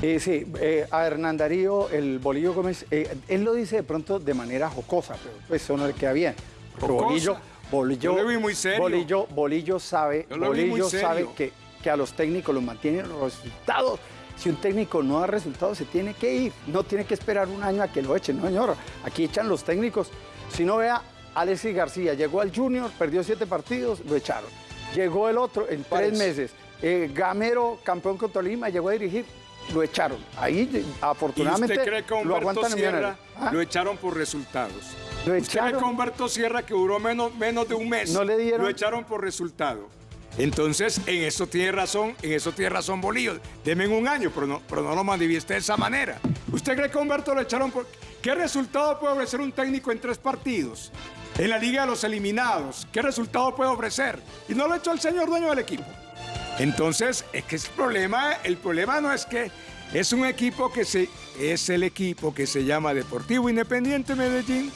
Eh, sí, eh, a Hernán Darío, el Bolillo Gómez, eh, él lo dice de pronto de manera jocosa, pero pues eso no le queda bien. Bolillo, Bolillo, Yo lo vi muy serio. Bolillo, Bolillo sabe, Bolillo sabe que, que a los técnicos los mantienen los resultados. Si un técnico no da resultados, se tiene que ir. No tiene que esperar un año a que lo echen, no, señor. Aquí echan los técnicos. Si no vea, Alexis García llegó al Junior, perdió siete partidos, lo echaron. Llegó el otro en tres meses. Eh, Gamero, campeón con Tolima, llegó a dirigir, lo echaron. Ahí, ¿Y afortunadamente, usted cree que lo Humberto aguantan en Sierra. ¿Ah? lo echaron por resultados? Lo ¿Usted cree que Humberto Sierra, que duró menos, menos de un mes, No le dieron- lo echaron por resultado? Entonces, en eso tiene razón, en eso tiene razón Bolillo. Deme en un año, pero no, pero no lo manifieste de esa manera. ¿Usted cree que Humberto lo echaron por... ¿Qué resultado puede ofrecer un técnico en tres partidos? En la Liga de los Eliminados. ¿Qué resultado puede ofrecer? Y no lo echó el señor dueño del equipo. Entonces, es que el problema, el problema no es que es un equipo que se, es el equipo que se llama Deportivo Independiente Medellín.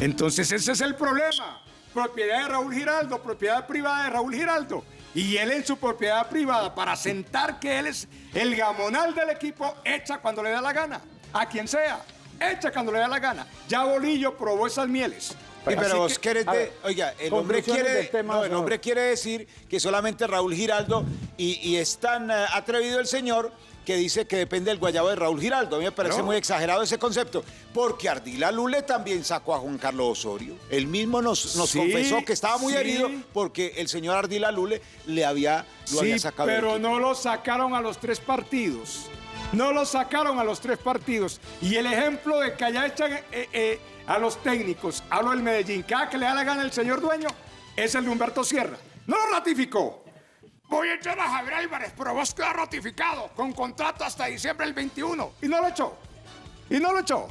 Entonces, ese es el problema. Propiedad de Raúl Giraldo, propiedad privada de Raúl Giraldo. Y él en su propiedad privada, para sentar que él es el gamonal del equipo, echa cuando le da la gana. A quien sea, echa cuando le da la gana. Ya Bolillo probó esas mieles. Sí, pero vos que- querés de- ver, oiga, el hombre, quiere, del tema, no, el no. hombre quiere decir que solamente Raúl Giraldo y, y es tan eh, atrevido el señor que dice que depende del guayabo de Raúl Giraldo. A mí me parece No. muy exagerado ese concepto, porque Ardila Lule también sacó a Juan Carlos Osorio. Él mismo nos, nos Sí, confesó que estaba muy sí. herido porque el señor Ardila Lule le había, lo Sí, había sacado. pero no lo sacaron a los tres partidos. No lo sacaron a los tres partidos. Y el ejemplo de que allá echan eh, eh, a los técnicos, hablo del Medellín, cada que le da la gana el señor dueño, es el de Humberto Sierra. No lo ratificó. Voy a echar a Javier Álvarez, pero vos queda ratificado con contrato hasta diciembre del 21. Y no lo echó. Y no lo echó.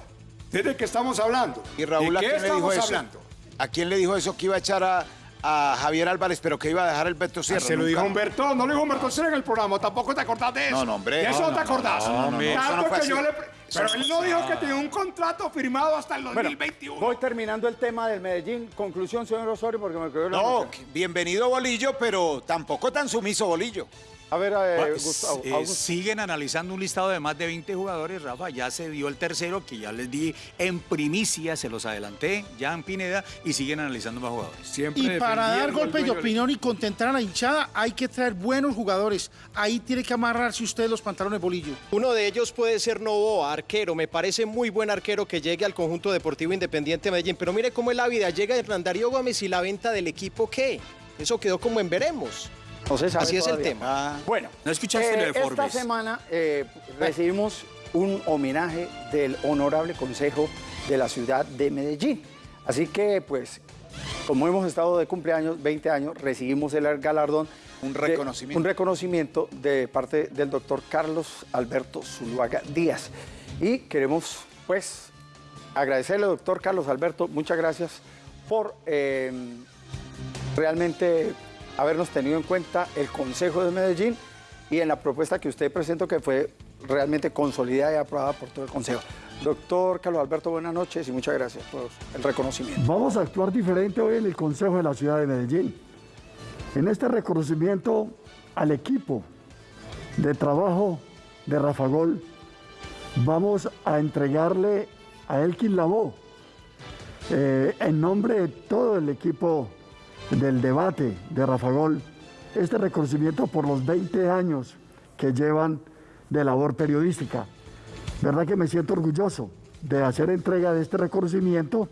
¿Desde qué estamos hablando? ¿Y Raúl ¿De a quién le dijo eso? hablando? ¿A quién le dijo eso que iba a echar a, a Javier Álvarez, pero que iba a dejar el Beto Sierra? Se lo dijo Humberto, no lo dijo Humberto Sierra en el programa, tampoco te acordás de eso. No, no, hombre. De eso No, no, te acordás. no, no, que yo le Pero él no dijo que tenía un contrato firmado hasta el Bueno, 2021. voy terminando el tema del Medellín. Conclusión, señor Osorio, porque me quedó la No, bienvenido Bolillo, pero tampoco tan sumiso Bolillo. A ver, eh, Gustavo. eh, Augusto. siguen analizando un listado de más de 20 jugadores, Rafa. Ya se dio el tercero, que ya les di en primicia, se los adelanté, ya en Pineda, y siguen analizando más jugadores. Siempre Y para dar golpes de opinión y contentar a la hinchada, hay que traer buenos jugadores. Ahí tiene que amarrarse usted los pantalones bolillo. Uno de ellos puede ser Novoa, arquero. Me parece muy buen arquero que llegue al conjunto deportivo Independiente de Medellín. Pero mire cómo es la vida. Llega Hernán Darío Gómez y la venta del equipo, ¿qué? Eso quedó como en veremos. No se sabe Así es el tema. Bueno, ¿No escuchaste eh, lo de esta Forbes? semana eh, recibimos un homenaje del Honorable Consejo de la Ciudad de Medellín. Así que, pues, como hemos estado de cumpleaños, 20 años, recibimos el galardón. Un de- reconocimiento. un reconocimiento de parte del doctor Carlos Alberto Zuluaga Díaz. Y queremos, pues, agradecerle, doctor Carlos Alberto, muchas gracias por eh, realmente habernos tenido en cuenta el Consejo de Medellín y en la propuesta que usted presentó que fue realmente consolidada y aprobada por todo el Consejo. Doctor Carlos Alberto, buenas noches y muchas gracias por el reconocimiento. Vamos a actuar diferente hoy en el Consejo de la Ciudad de Medellín. En este reconocimiento al equipo de trabajo de Rafa Gol, vamos a entregarle a Elkin Lavó, eh, en nombre de todo el equipo del debate de Rafa Gol, este reconocimiento por los 20 años que llevan de labor periodística. ¿Verdad que me siento orgulloso de hacer entrega de este reconocimiento?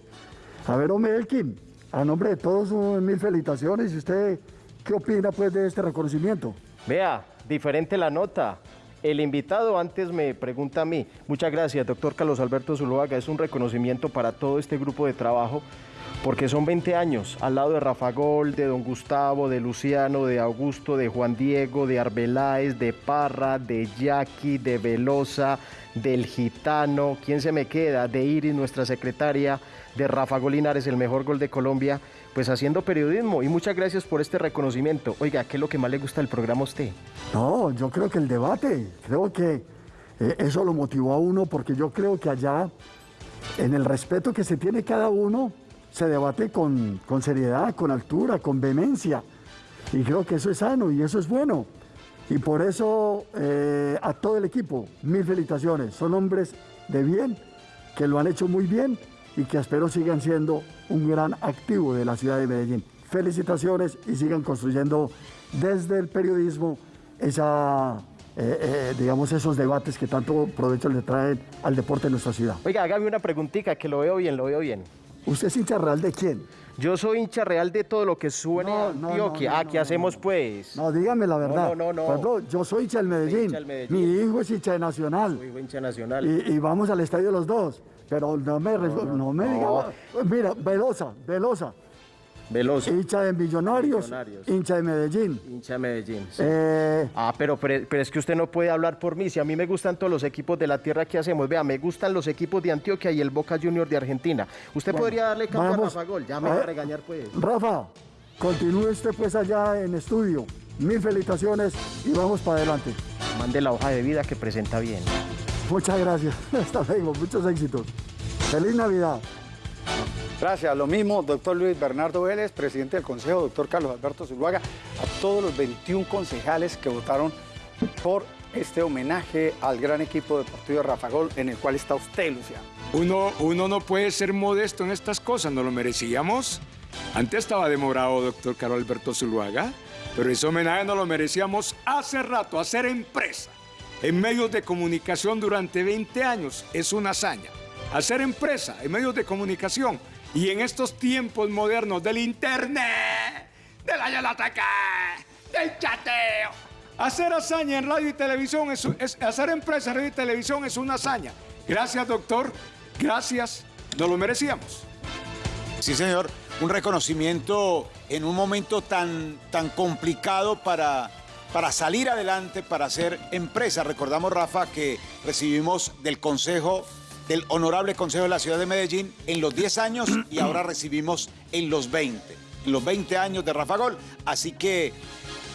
A ver, hombre Elkin, a nombre de todos, mil felicitaciones. ¿Y usted qué opina pues de este reconocimiento? Vea, diferente la nota. El invitado antes me pregunta a mí. Muchas gracias, doctor Carlos Alberto Zuluaga. Es un reconocimiento para todo este grupo de trabajo porque son 20 años al lado de Rafa Gol, de Don Gustavo, de Luciano, de Augusto, de Juan Diego, de Arbeláez, de Parra, de Jackie, de Velosa, del Gitano. ¿Quién se me queda? De Iris, nuestra secretaria, de Rafa Gol Linares, el mejor gol de Colombia. Pues haciendo periodismo y muchas gracias por este reconocimiento. Oiga, ¿qué es lo que más le gusta del programa a usted? No, yo creo que el debate, creo que eh, eso lo motivó a uno porque yo creo que allá, en el respeto que se tiene cada uno, se debate con, con seriedad, con altura, con vehemencia. Y creo que eso es sano y eso es bueno. Y por eso eh, a todo el equipo, mil felicitaciones. Son hombres de bien, que lo han hecho muy bien y que espero sigan siendo un gran activo de la ciudad de Medellín. Felicitaciones y sigan construyendo desde el periodismo esa, eh, eh, esos debates que tanto provecho le traen al deporte de nuestra ciudad. Oiga, hágame una preguntita que lo veo bien, lo veo bien. ¿Usted es hincha real de quién? Yo soy hincha real de todo lo que suene no, Antioquia. no, ah, ¿qué hacemos pues? No, dígame la verdad. No, no, no. Por ejemplo, yo soy hincha del Medellín. hincha del Medellín. Mi hijo es hincha de Nacional. Soy hincha nacional. Y, y vamos al estadio los dos. Pero no me, no, me diga. Mira, Velosa, Velosa. Veloso. Hincha de Millonarios, Millonarios. hincha de Medellín. Hincha de Medellín. sí. Eh, Ah, pero, pero, pero es que usted no puede hablar por mí. Si a mí me gustan todos los equipos de la tierra que hacemos. Vea, me gustan los equipos de Antioquia y el Boca Junior de Argentina. Usted Bueno, podría darle vamos. a Rafa Gol. Ya me va a ver. regañar pues. Rafa, continúe usted pues allá en estudio. Mil felicitaciones y vamos para adelante. Mande la hoja de vida que presenta bien. Muchas gracias. Hasta luego. Muchos éxitos. Feliz Navidad. Gracias, lo mismo, doctor Luis Bernardo Vélez, presidente del Consejo, doctor Carlos Alberto Zuluaga, a todos los 21 concejales que votaron por este homenaje al gran equipo deportivo de Rafa Gol, en el cual está usted, Luciano. Uno, uno no puede ser modesto en estas cosas, ¿no lo merecíamos? Antes estaba demorado, doctor Carlos Alberto Zuluaga, pero ese homenaje no lo merecíamos hace rato, hacer empresa en medios de comunicación durante 20 años es una hazaña. Hacer empresa en medios de comunicación y en estos tiempos modernos del internet, de la del chateo. Hacer hazaña en radio y televisión es, es- hacer empresa en radio y televisión es una hazaña. Gracias, doctor. Gracias. Nos lo merecíamos. Sí, señor. Un reconocimiento en un momento tan, tan complicado para, para salir adelante, para hacer empresa. Recordamos, Rafa, que recibimos del Consejo, del Honorable Consejo de la Ciudad de Medellín en los 10 años y ahora recibimos en los 20, en los 20 años de Rafa Gol. Así que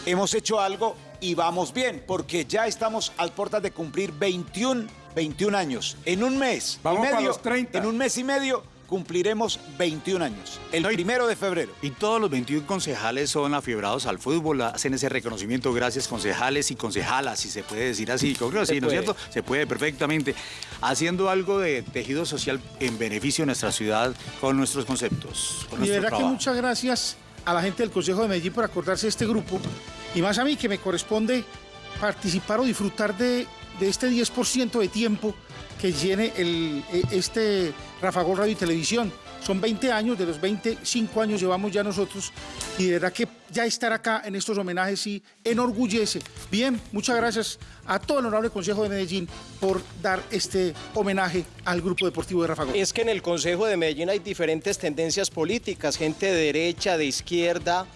hemos hecho algo y vamos bien, porque ya estamos al puertas de cumplir 21 21 años. En un mes Vamos y para medio, los 30. en un mes y medio cumpliremos 21 años. El primero de febrero. Y todos los 21 concejales son afiebrados al fútbol, hacen ese reconocimiento. Gracias, concejales y concejalas, si se puede decir así. Creo que sí, ¿no es cierto? Se puede perfectamente. Haciendo algo de tejido social en beneficio de nuestra ciudad con nuestros conceptos. Con Y de nuestro verdad que muchas gracias a la gente del Consejo de Medellín por acordarse de este grupo y más a mí que me corresponde participar o disfrutar de, de este 10% de tiempo que llene el, e- este Radio y Televisión. Son 20 años, de los 25 años llevamos ya nosotros y de verdad que ya estar acá en estos homenajes sí enorgullece. Bien, muchas gracias a todo el honorable Consejo de Medellín por dar este homenaje al Grupo Deportivo de Rafa Gol. Es que en el Consejo de Medellín hay diferentes tendencias políticas, gente de derecha, de izquierda,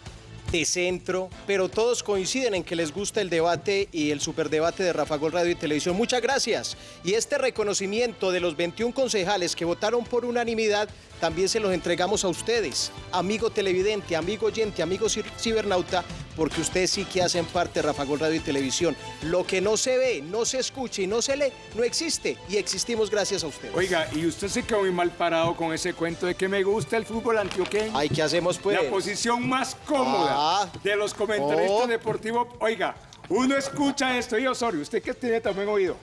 de centro, pero todos coinciden en que les gusta el debate y el superdebate de Rafa Gol Radio y Televisión. Muchas gracias. Y este reconocimiento de los 21 concejales que votaron por unanimidad también se los entregamos a ustedes, amigo televidente, amigo oyente, amigo cibernauta, porque ustedes sí que hacen parte de Rafa Gol Radio y Televisión. Lo que no se ve, no se escucha y no se lee, no existe y existimos gracias a ustedes. Oiga, y usted se quedó muy mal parado con ese cuento de que me gusta el fútbol antioqueño. Ay, ¿qué hacemos pues? La posición más cómoda Ah. de los comentaristas Oh. deportivos. Oiga, uno escucha esto y Osorio, usted que tiene también oído.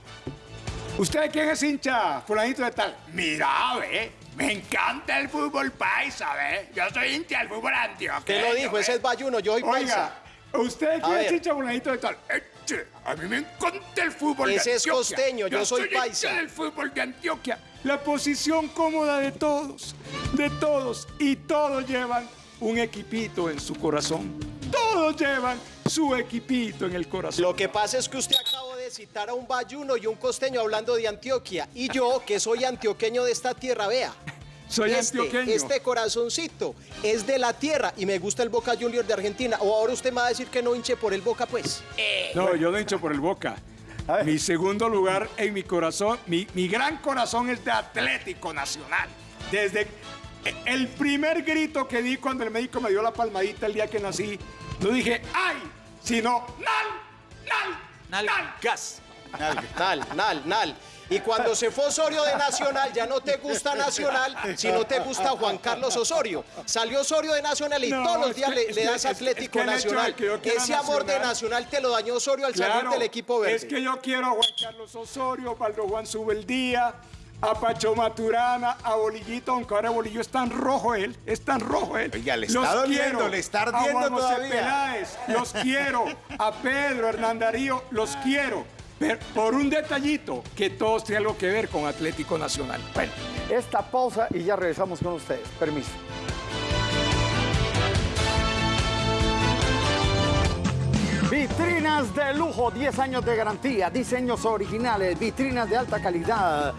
¿Usted quién es hincha? Fulanito de tal. Mira, ve, me encanta el fútbol paisa, ve. Yo soy hincha del fútbol antioqueño. ¿Qué lo dijo? Ese es Bayuno, yo soy paisa. Oiga, ¿usted de A quién es fulanito de tal? Eche, a mí me encanta el fútbol de Ese es costeño, yo soy hincha paisa. del fútbol de Antioquia. La posición cómoda de todos, de todos. Y todos llevan un equipito en su corazón. Todos llevan su equipito en el corazón. Lo que pasa es que usted acabó de citar a un bayuno y un costeño hablando de Antioquia. Y yo, que soy antioqueño de esta tierra, vea. Soy este, antioqueño. Este corazoncito es de la tierra y me gusta el Boca Junior de Argentina. O ahora usted me va a decir que no hinche por el Boca, pues. No, yo no hincho por el Boca. Mi segundo lugar en mi corazón, mi, mi gran corazón es de Atlético Nacional. Desde el primer grito que di cuando el médico me dio la palmadita el día que nací, no dije ¡ay! sino ¡nal! ¡nal! ¡Nal! gas. Nal, nal, nal. Y cuando se fue Osorio de Nacional, ya no te gusta Nacional, sino te gusta Juan Carlos Osorio. Salió Osorio de Nacional y No, todos los es días que- le, das es Atlético que Nacional. que Ese amor de Nacional- te lo dañó Osorio al salir del equipo verde. Es que yo quiero a Juan Carlos Osorio, Valdo Juan Subeldía, a Pacho Maturana, a Bolillito, aunque ahora Bolillo es tan rojo él, es tan rojo él. Oiga, le está doliendo, le está ardiendo a Juan José todavía. Peláez, los quiero, a Pedro, Hernán Darío, los quiero. Pero por un detallito, que todos tienen algo que ver con Atlético Nacional. Bueno, Esta pausa y ya regresamos con ustedes. Permiso. Vitrinas de lujo, 10 años de garantía, diseños originales, vitrinas de alta calidad.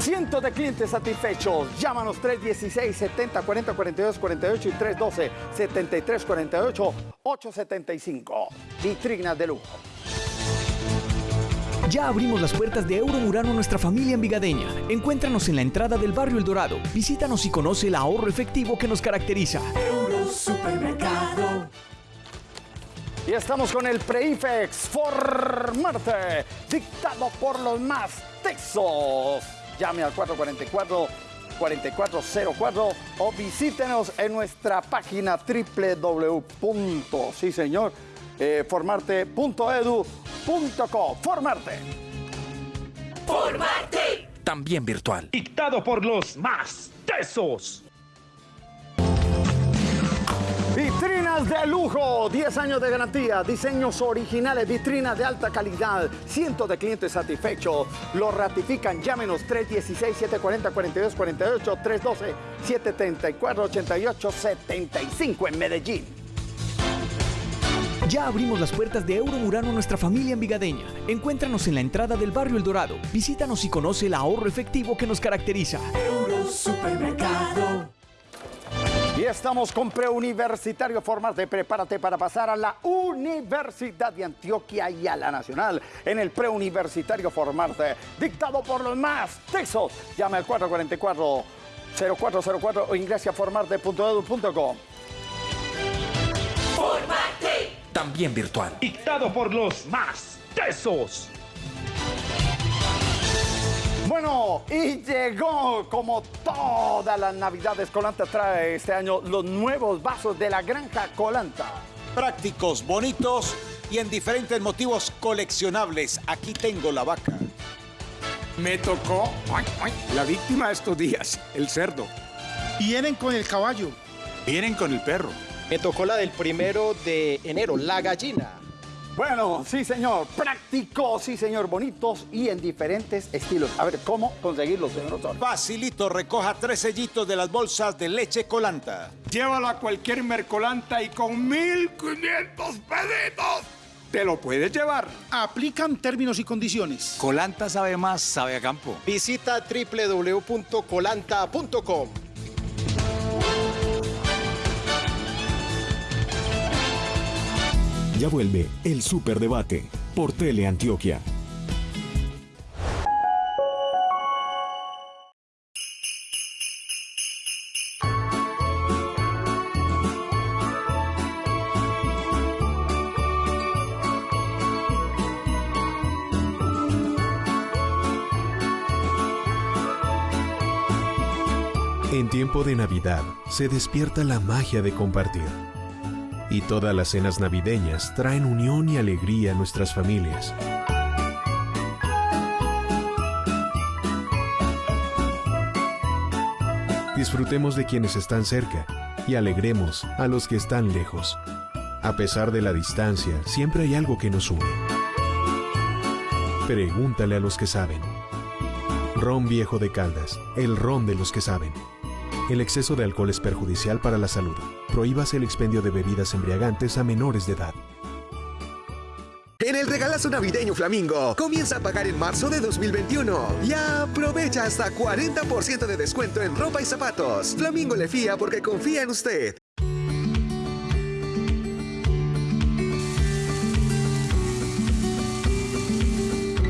Cientos de clientes satisfechos. Llámanos 316 70 40 42 48 y 312 73 48 875. Vitrinas de lujo. Ya abrimos las puertas de Euromurano a nuestra familia envigadeña. Encuéntranos en la entrada del barrio El Dorado. Visítanos y conoce el ahorro efectivo que nos caracteriza. Supermercado. Y estamos con el Preifex Formarte, dictado por los más texos. Llame al 444-4404 o visítenos en nuestra página www. Sí, señor, eh, formarte.edu.co. Formarte. Formarte. También virtual. Dictado por los más tesos. Vitrinas de lujo, 10 años de garantía, diseños originales, vitrinas de alta calidad, cientos de clientes satisfechos. Lo ratifican, llámenos 316-740-4248, 312-734-8875 en Medellín. Ya abrimos las puertas de Euromurano a nuestra familia envigadeña. Encuéntranos en la entrada del barrio El Dorado. Visítanos y conoce el ahorro efectivo que nos caracteriza. Supermercado. Y estamos con Preuniversitario Formarte. Prepárate para pasar a la Universidad de Antioquia y a la Nacional en el Preuniversitario Formarte, dictado por los más texos. Llame al 444-0404 o ingrese a formarte.edu.com. Formarte. También virtual. Dictado por los más tesos. Bueno, y llegó como todas las navidades Colanta trae este año los nuevos vasos de la granja Colanta. Prácticos, bonitos y en diferentes motivos coleccionables. Aquí tengo la vaca. Me tocó la víctima de estos días, el cerdo. Vienen con el caballo. Vienen con el perro. Me tocó la del primero de enero, la gallina. Bueno, sí señor, prácticos, sí señor, bonitos y en diferentes estilos. A ver, ¿cómo conseguirlos, señor Osorio? Facilito, recoja tres sellitos de las bolsas de leche colanta. Llévalo a cualquier mercolanta y con 1500 pesitos te lo puedes llevar. Aplican términos y condiciones. Colanta sabe más, sabe a campo. Visita www.colanta.com. Ya vuelve el Superdebate por Teleantioquia. En tiempo de Navidad se despierta la magia de compartir. Y todas las cenas navideñas traen unión y alegría a nuestras familias. Disfrutemos de quienes están cerca y alegremos a los que están lejos. A pesar de la distancia, siempre hay algo que nos une. Pregúntale a los que saben. Ron Viejo de Caldas, el ron de los que saben. El exceso de alcohol es perjudicial para la salud. Prohíbase el expendio de bebidas embriagantes a menores de edad. En el regalazo navideño Flamingo, comienza a pagar en marzo de 2021 y aprovecha hasta 40% de descuento en ropa y zapatos. Flamingo le fía porque confía en usted.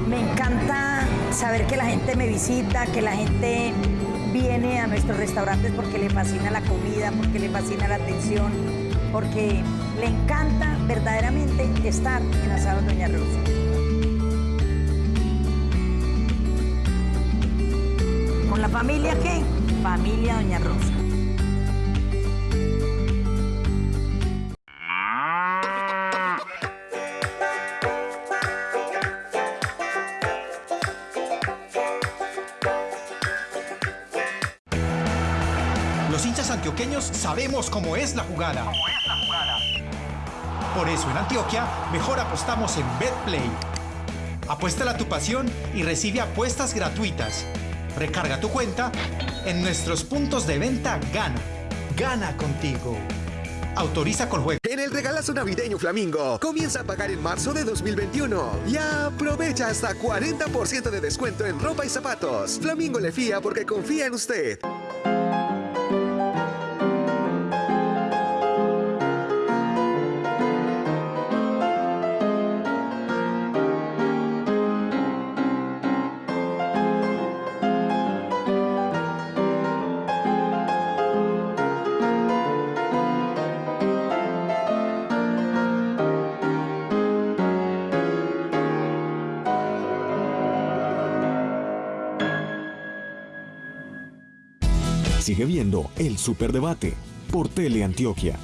Me encanta saber que la gente me visita, que la gente viene a nuestros restaurantes porque le fascina la comida, porque le fascina la atención, porque le encanta verdaderamente estar en Asado Doña Rosa. ¿Con la familia qué? Familia Doña Rosa. Sabemos cómo es la jugada. Por eso en Antioquia mejor apostamos en BetPlay. Apuéstala tu pasión y recibe apuestas gratuitas. Recarga tu cuenta en nuestros puntos de venta Gana. Gana contigo. Autoriza con juego. En el regalazo navideño Flamingo, comienza a pagar en marzo de 2021 y aprovecha hasta 40% de descuento en ropa y zapatos. Flamingo le fía porque confía en usted. Sigue viendo el Superdebate por Teleantioquia.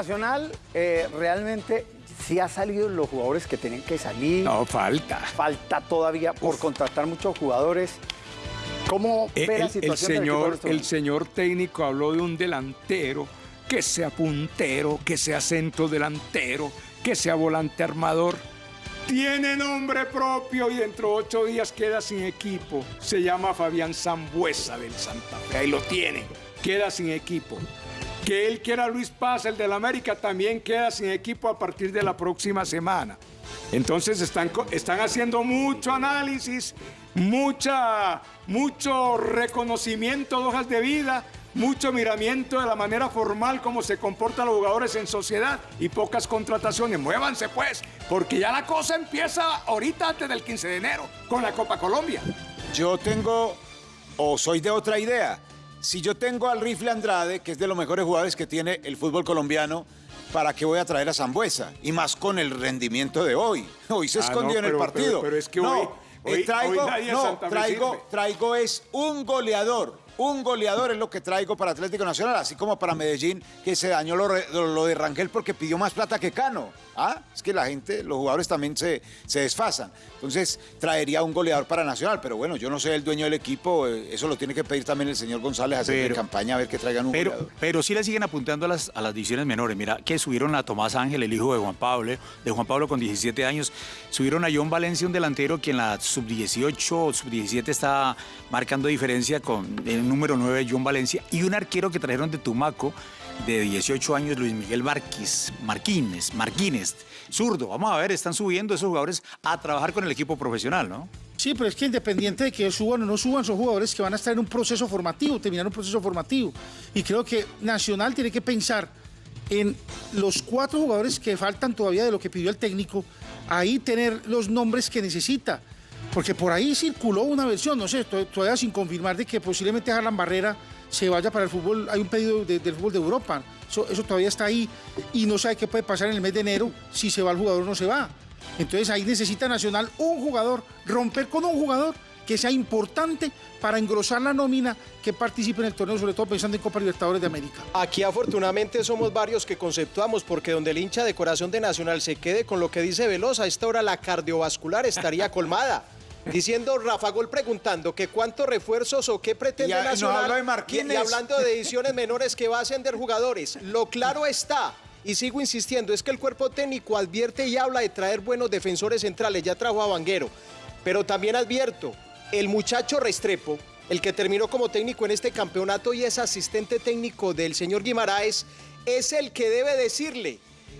Nacional eh, realmente sí ha salido los jugadores que tienen que salir. No, falta. Falta todavía por contratar muchos jugadores. ¿Cómo Eh, ve la El, el situación en señor, el señor técnico habló de un delantero, que sea puntero, que sea centro delantero, que sea volante armador. Tiene nombre propio y dentro de ocho días queda sin equipo. Se llama Fabián Zambuesa del Santa Fe. Ahí lo tiene. Queda sin equipo. Que él quiera Luis Paz, el del América, también queda sin equipo a partir de la próxima semana. Entonces están, están haciendo mucho análisis, mucha, mucho reconocimiento de hojas de vida, mucho miramiento de la manera formal como se comportan los jugadores en sociedad y pocas contrataciones. Muévanse pues, porque ya la cosa empieza ahorita antes del 15 de enero con la Copa Colombia. Yo tengo, o soy de otra idea. Si yo tengo al Rifle Andrade, que es de los mejores jugadores que tiene el fútbol colombiano, ¿para qué voy a traer a Zambuesa? Y más con el rendimiento de hoy. Hoy se Ah, escondió no, en el partido. pero- pero es que no, hoy- eh, traigo, hoy nadie de no, traigo, traigo es un goleador. Un goleador es lo que traigo para Atlético Nacional, así como para Medellín, que se dañó lo, re- lo- lo de Rangel porque pidió más plata que Cano. ¿Ah? Es que la gente, los jugadores también se, se desfasan. Entonces, traería un goleador para Nacional, pero bueno, yo no soy el dueño del equipo, eh, eso lo tiene que pedir también el señor González, hacer de Pero- campaña a ver que traigan un Pero, goleador. pero sí le siguen apuntando a las, a las divisiones menores. Mira que subieron a Tomás Ángel, el hijo de Juan Pablo, de Juan Pablo con 17 años. Subieron a John Valencia, un delantero que en la sub-18 o sub-17 está marcando diferencia con número 9, John Valencia. Y un arquero que trajeron de Tumaco, de 18 años, Luis Miguel Marquís, Marquínez, Marquínez, zurdo. Vamos a ver, están subiendo esos jugadores a trabajar con el equipo profesional, ¿no? Sí, pero es que independiente de que suban o no suban, son jugadores que van a estar en un proceso formativo, terminar un proceso formativo. Y creo que Nacional tiene que pensar en los cuatro jugadores que faltan todavía de lo que pidió el técnico, ahí tener los nombres que necesita. Porque por ahí circuló una versión, no sé, to- todavía sin confirmar de que posiblemente Harlan Barrera se vaya para el fútbol, hay un pedido de- del fútbol de Europa, eso, eso todavía está ahí y no sabe qué puede pasar en el mes de enero si se va el jugador o no se va. Entonces ahí necesita Nacional un jugador, romper con un jugador que sea importante para engrosar la nómina que participe en el torneo, sobre todo pensando en Copa Libertadores de América. Aquí afortunadamente somos varios que conceptuamos porque donde el hincha de corazón de Nacional se quede con lo que dice Velosa, a esta hora la cardiovascular estaría colmada. Diciendo Rafa Gol preguntando que cuántos refuerzos o qué pretende Y Nacional y hablando de ediciones menores que va a ascender jugadores. Lo claro está, y sigo insistiendo, es que el cuerpo técnico advierte y habla de traer buenos defensores centrales, ya trajo a Vanguero, pero también advierto, el muchacho Restrepo, el que terminó como técnico en este campeonato y es asistente técnico del señor Guimaraes, es el que debe decirle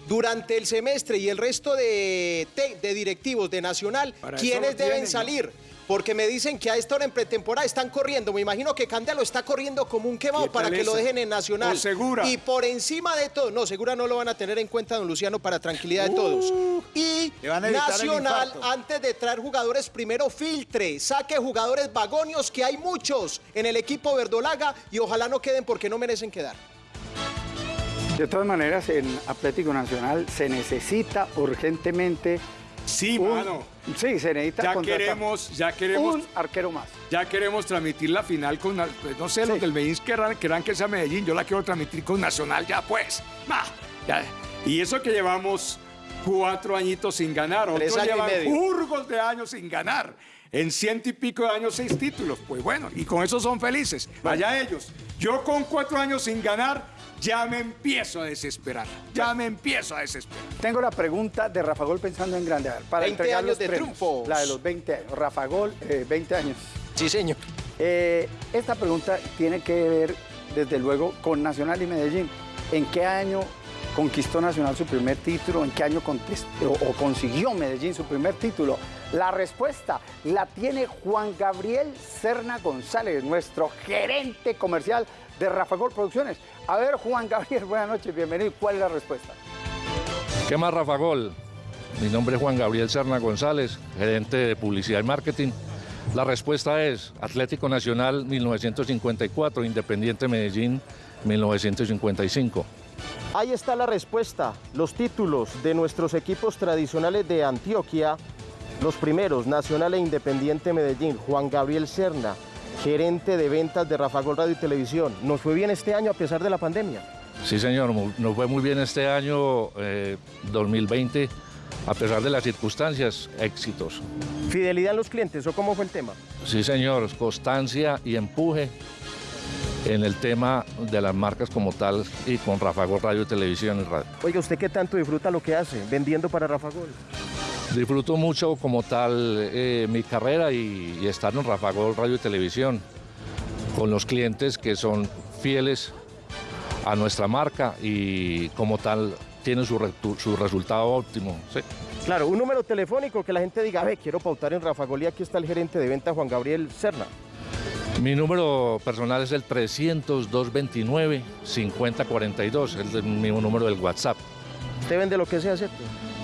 durante el semestre y el resto de, de directivos de Nacional Para quiénes deben tienen, ¿no? salir. Porque me dicen que a esta hora en pretemporada están corriendo. Me imagino que Candelo está corriendo como un quemado ¿Qué para que lo dejen en Nacional. Segura. Y por encima de todo, no, Segura no lo van a tener en cuenta, don Luciano, para tranquilidad de todos. Y evitar el Nacional, antes de traer jugadores, primero filtre, saque jugadores vagonios, que hay muchos en el equipo verdolaga y ojalá no queden porque no merecen quedar. De todas maneras, en Atlético Nacional se necesita urgentemente. Sí, un- mano. Sí, se necesita Ya queremos, ya queremos, un arquero más. ya queremos transmitir la final con, pues, no sé, los del Medellín querrán, querrán que sea Medellín, yo la quiero transmitir con Nacional ya pues. Ma, ya. Y eso que llevamos cuatro añitos sin ganar, otros años llevan jurgos de años sin ganar. En ciento y pico de años, seis títulos. Pues bueno, y con eso son felices. Allá ellos. Yo con cuatro años sin ganar, ya me empiezo a desesperar. Ya me empiezo a desesperar. Tengo la pregunta de Rafa Gol pensando en grande. Para 20 entregar años los de premios. triunfos. La de los 20 años. Rafa Gol, eh, 20 años. Sí, señor. Eh, esta pregunta tiene que ver, desde luego, con Nacional y Medellín. ¿En qué año conquistó Nacional su primer título? ¿En qué año o consiguió Medellín su primer título? La respuesta la tiene Juan Gabriel Serna González, nuestro gerente comercial de Rafa Gol Producciones. A ver, Juan Gabriel, buenas noches, bienvenido. ¿Cuál es la respuesta? ¿Qué más, Rafa Gol? Mi nombre es Juan Gabriel Serna González, gerente de publicidad y marketing. La respuesta es Atlético Nacional 1954, Independiente Medellín 1955. Ahí está la respuesta. Los títulos de nuestros equipos tradicionales de Antioquia, los primeros, Nacional e Independiente Medellín, Juan Gabriel Serna, gerente de ventas de Rafa Gol Radio y Televisión. Nos fue bien este año a pesar de la pandemia. Sí, señor, nos fue muy bien este año eh, 2020, a pesar de las circunstancias, éxitos. ¿Fidelidad en los clientes o cómo fue el tema? Sí, señor, constancia y empuje en el tema de las marcas como tal y con Rafa Gol Radio y Televisión y Radio. Oiga, ¿usted qué tanto disfruta lo que hace vendiendo para Rafa Gol? Disfruto mucho como tal eh, mi carrera y, y estar en Rafa Gol Radio y Televisión con los clientes que son fieles a nuestra marca y como tal tiene su, resultado óptimo. ¿sí? Claro, un número telefónico que la gente diga, ve, quiero pautar en Rafa Gol y aquí está el gerente de venta Juan Gabriel Serna. Mi número personal es el 300-229-5042, es el mismo número del WhatsApp. Usted vende lo que sea, ¿cierto?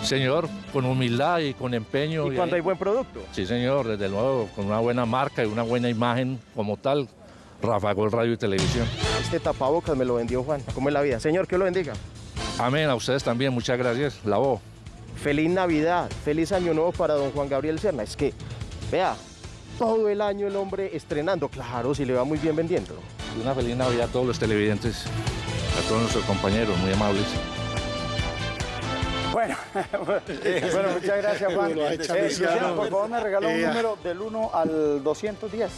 Señor, con humildad y con empeño. Y cuando hay buen producto. Sí, señor, desde luego, con una buena marca y una buena imagen como tal, Rafa Gol Radio y Televisión. Este tapabocas me lo vendió Juan. ¿Cómo es la vida? Señor, que lo bendiga. Amén, a ustedes también, muchas gracias. La voz. Feliz Navidad, feliz Año Nuevo para don Juan Gabriel Serna. Es que, vea, todo el año el hombre estrenando. Claro, si le va muy bien vendiendo. Una feliz Navidad a todos los televidentes, a todos nuestros compañeros, muy amables. Bueno, bueno, muchas gracias, Juan. Eh, Luciano, por favor, me regaló un Eh, número del 1 al 210.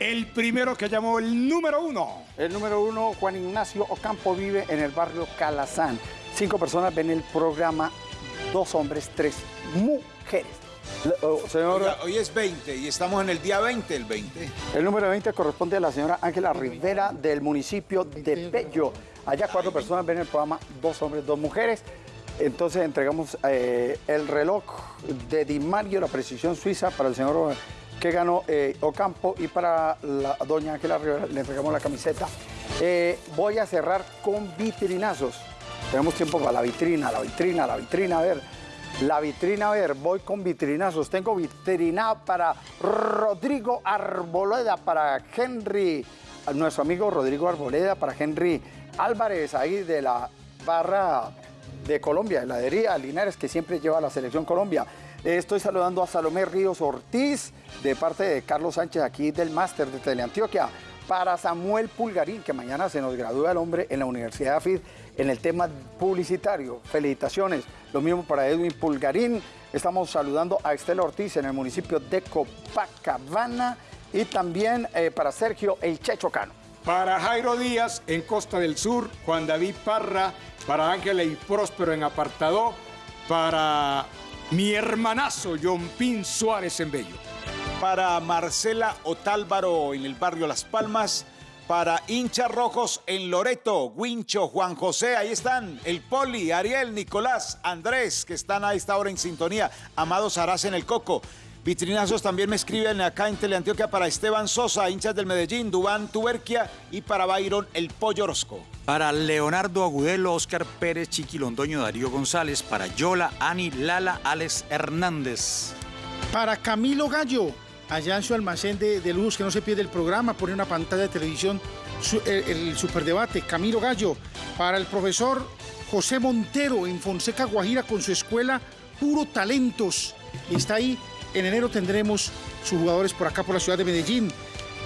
El primero que llamó el número uno. El número uno, Juan Ignacio Ocampo, vive en el barrio Calazán. Cinco personas ven el programa, dos hombres, tres mujeres. Oh, señor, Oiga, hoy es 20 y estamos en el día 20, el 20. el número 20 corresponde a la señora Ángela Rivera del municipio de Pello. Allá cuatro personas ven el programa, dos hombres, dos mujeres. Entonces entregamos eh, el reloj de Di Mario, la precisión suiza, para el señor que ganó eh, Ocampo y para la doña Ángela Rivera le entregamos la camiseta. Eh, voy a cerrar con vitrinazos. Tenemos tiempo para la vitrina, la vitrina, la vitrina, a ver. La vitrina, a ver, voy con vitrinazos. Tengo vitrina para Rodrigo Arboleda, para Henry, nuestro amigo Rodrigo Arboleda, para Henry Álvarez, ahí de la barra de Colombia, heladería Linares, que siempre lleva la selección Colombia. Estoy saludando a Salomé Ríos Ortiz, de parte de Carlos Sánchez, aquí del máster de Teleantioquia. Para Samuel Pulgarín, que mañana se nos gradúa el hombre en la Universidad de AFID en el tema publicitario. Felicitaciones. Lo mismo para Edwin Pulgarín. Estamos saludando a Estela Ortiz en el municipio de Copacabana. Y también eh, para Sergio El Checho Cano. Para Jairo Díaz en Costa del Sur, Juan David Parra, para Ángela y Próspero en Apartado, para mi hermanazo John Pin Suárez en Bello. Para Marcela Otálvaro en el barrio Las Palmas. Para hinchas rojos en Loreto, Wincho, Juan José, ahí están. El Poli, Ariel, Nicolás, Andrés, que están a esta hora en sintonía. Amado Saraz en el Coco. Vitrinazos también me escriben acá en Teleantioquia para Esteban Sosa, hinchas del Medellín, Dubán Tuberquia y para Byron el Pollo Orozco. Para Leonardo Agudelo, Oscar Pérez, Chiqui Londoño, Darío González. Para Yola, Ani, Lala, Alex Hernández. Para Camilo Gallo, allá en su almacén de, de luz, que no se pierde el programa, pone una pantalla de televisión, su- el, el superdebate. Camilo Gallo. Para el profesor José Montero en Fonseca, Guajira, con su escuela Puro Talentos. Y está ahí. En enero tendremos sus jugadores por acá, por la ciudad de Medellín.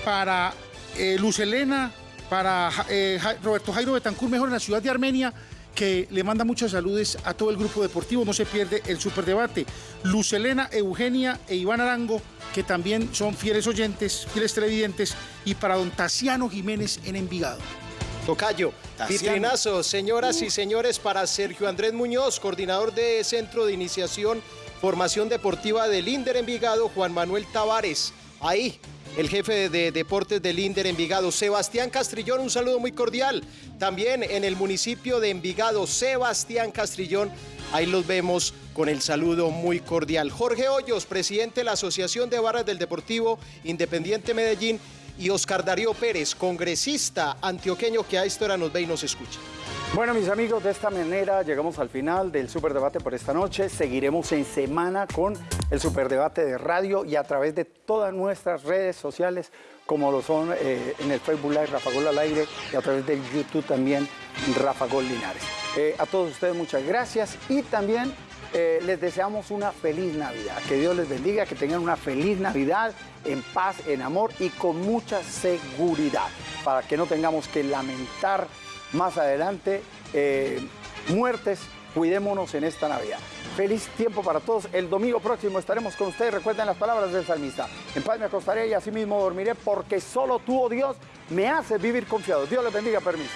Para eh, Luz Elena, para eh, Roberto Jairo Betancur, mejor en la ciudad de Armenia, que le manda muchas saludes a todo el grupo deportivo. No se pierde el superdebate. Luz Elena, Eugenia e Iván Arango, que también son fieles oyentes, fieles televidentes. Y para don Tasiano Jiménez en Envigado. Tocayo, Tasiano. vitrinazos, señoras y señores, para Sergio Andrés Muñoz, coordinador de Centro de Iniciación, Formación Deportiva del Inder Envigado, Juan Manuel Tavares, ahí, el jefe de, de deportes del Inder Envigado, Sebastián Castrillón, un saludo muy cordial. También en el municipio de Envigado, Sebastián Castrillón, ahí los vemos con el saludo muy cordial. Jorge Hoyos, presidente de la Asociación de Barras del Deportivo Independiente Medellín, y Oscar Darío Pérez, congresista antioqueño que a esta hora nos ve y nos escucha. Bueno, mis amigos, de esta manera llegamos al final del Superdebate por esta noche. Seguiremos en semana con el Superdebate de radio y a través de todas nuestras redes sociales, como lo son eh, en el Facebook Live Rafa Gol al aire y a través del YouTube también Rafa Gol Linares. Eh, a todos ustedes muchas gracias y también eh, les deseamos una feliz Navidad. Que Dios les bendiga, que tengan una feliz Navidad en paz, en amor y con mucha seguridad, para que no tengamos que lamentar más adelante eh, muertes. Cuidémonos en esta Navidad. Feliz tiempo para todos. El domingo próximo estaremos con ustedes. Recuerden las palabras del salmista. En paz me acostaré y así mismo dormiré porque solo tú, oh Dios, me haces vivir confiado. Dios les bendiga, permiso.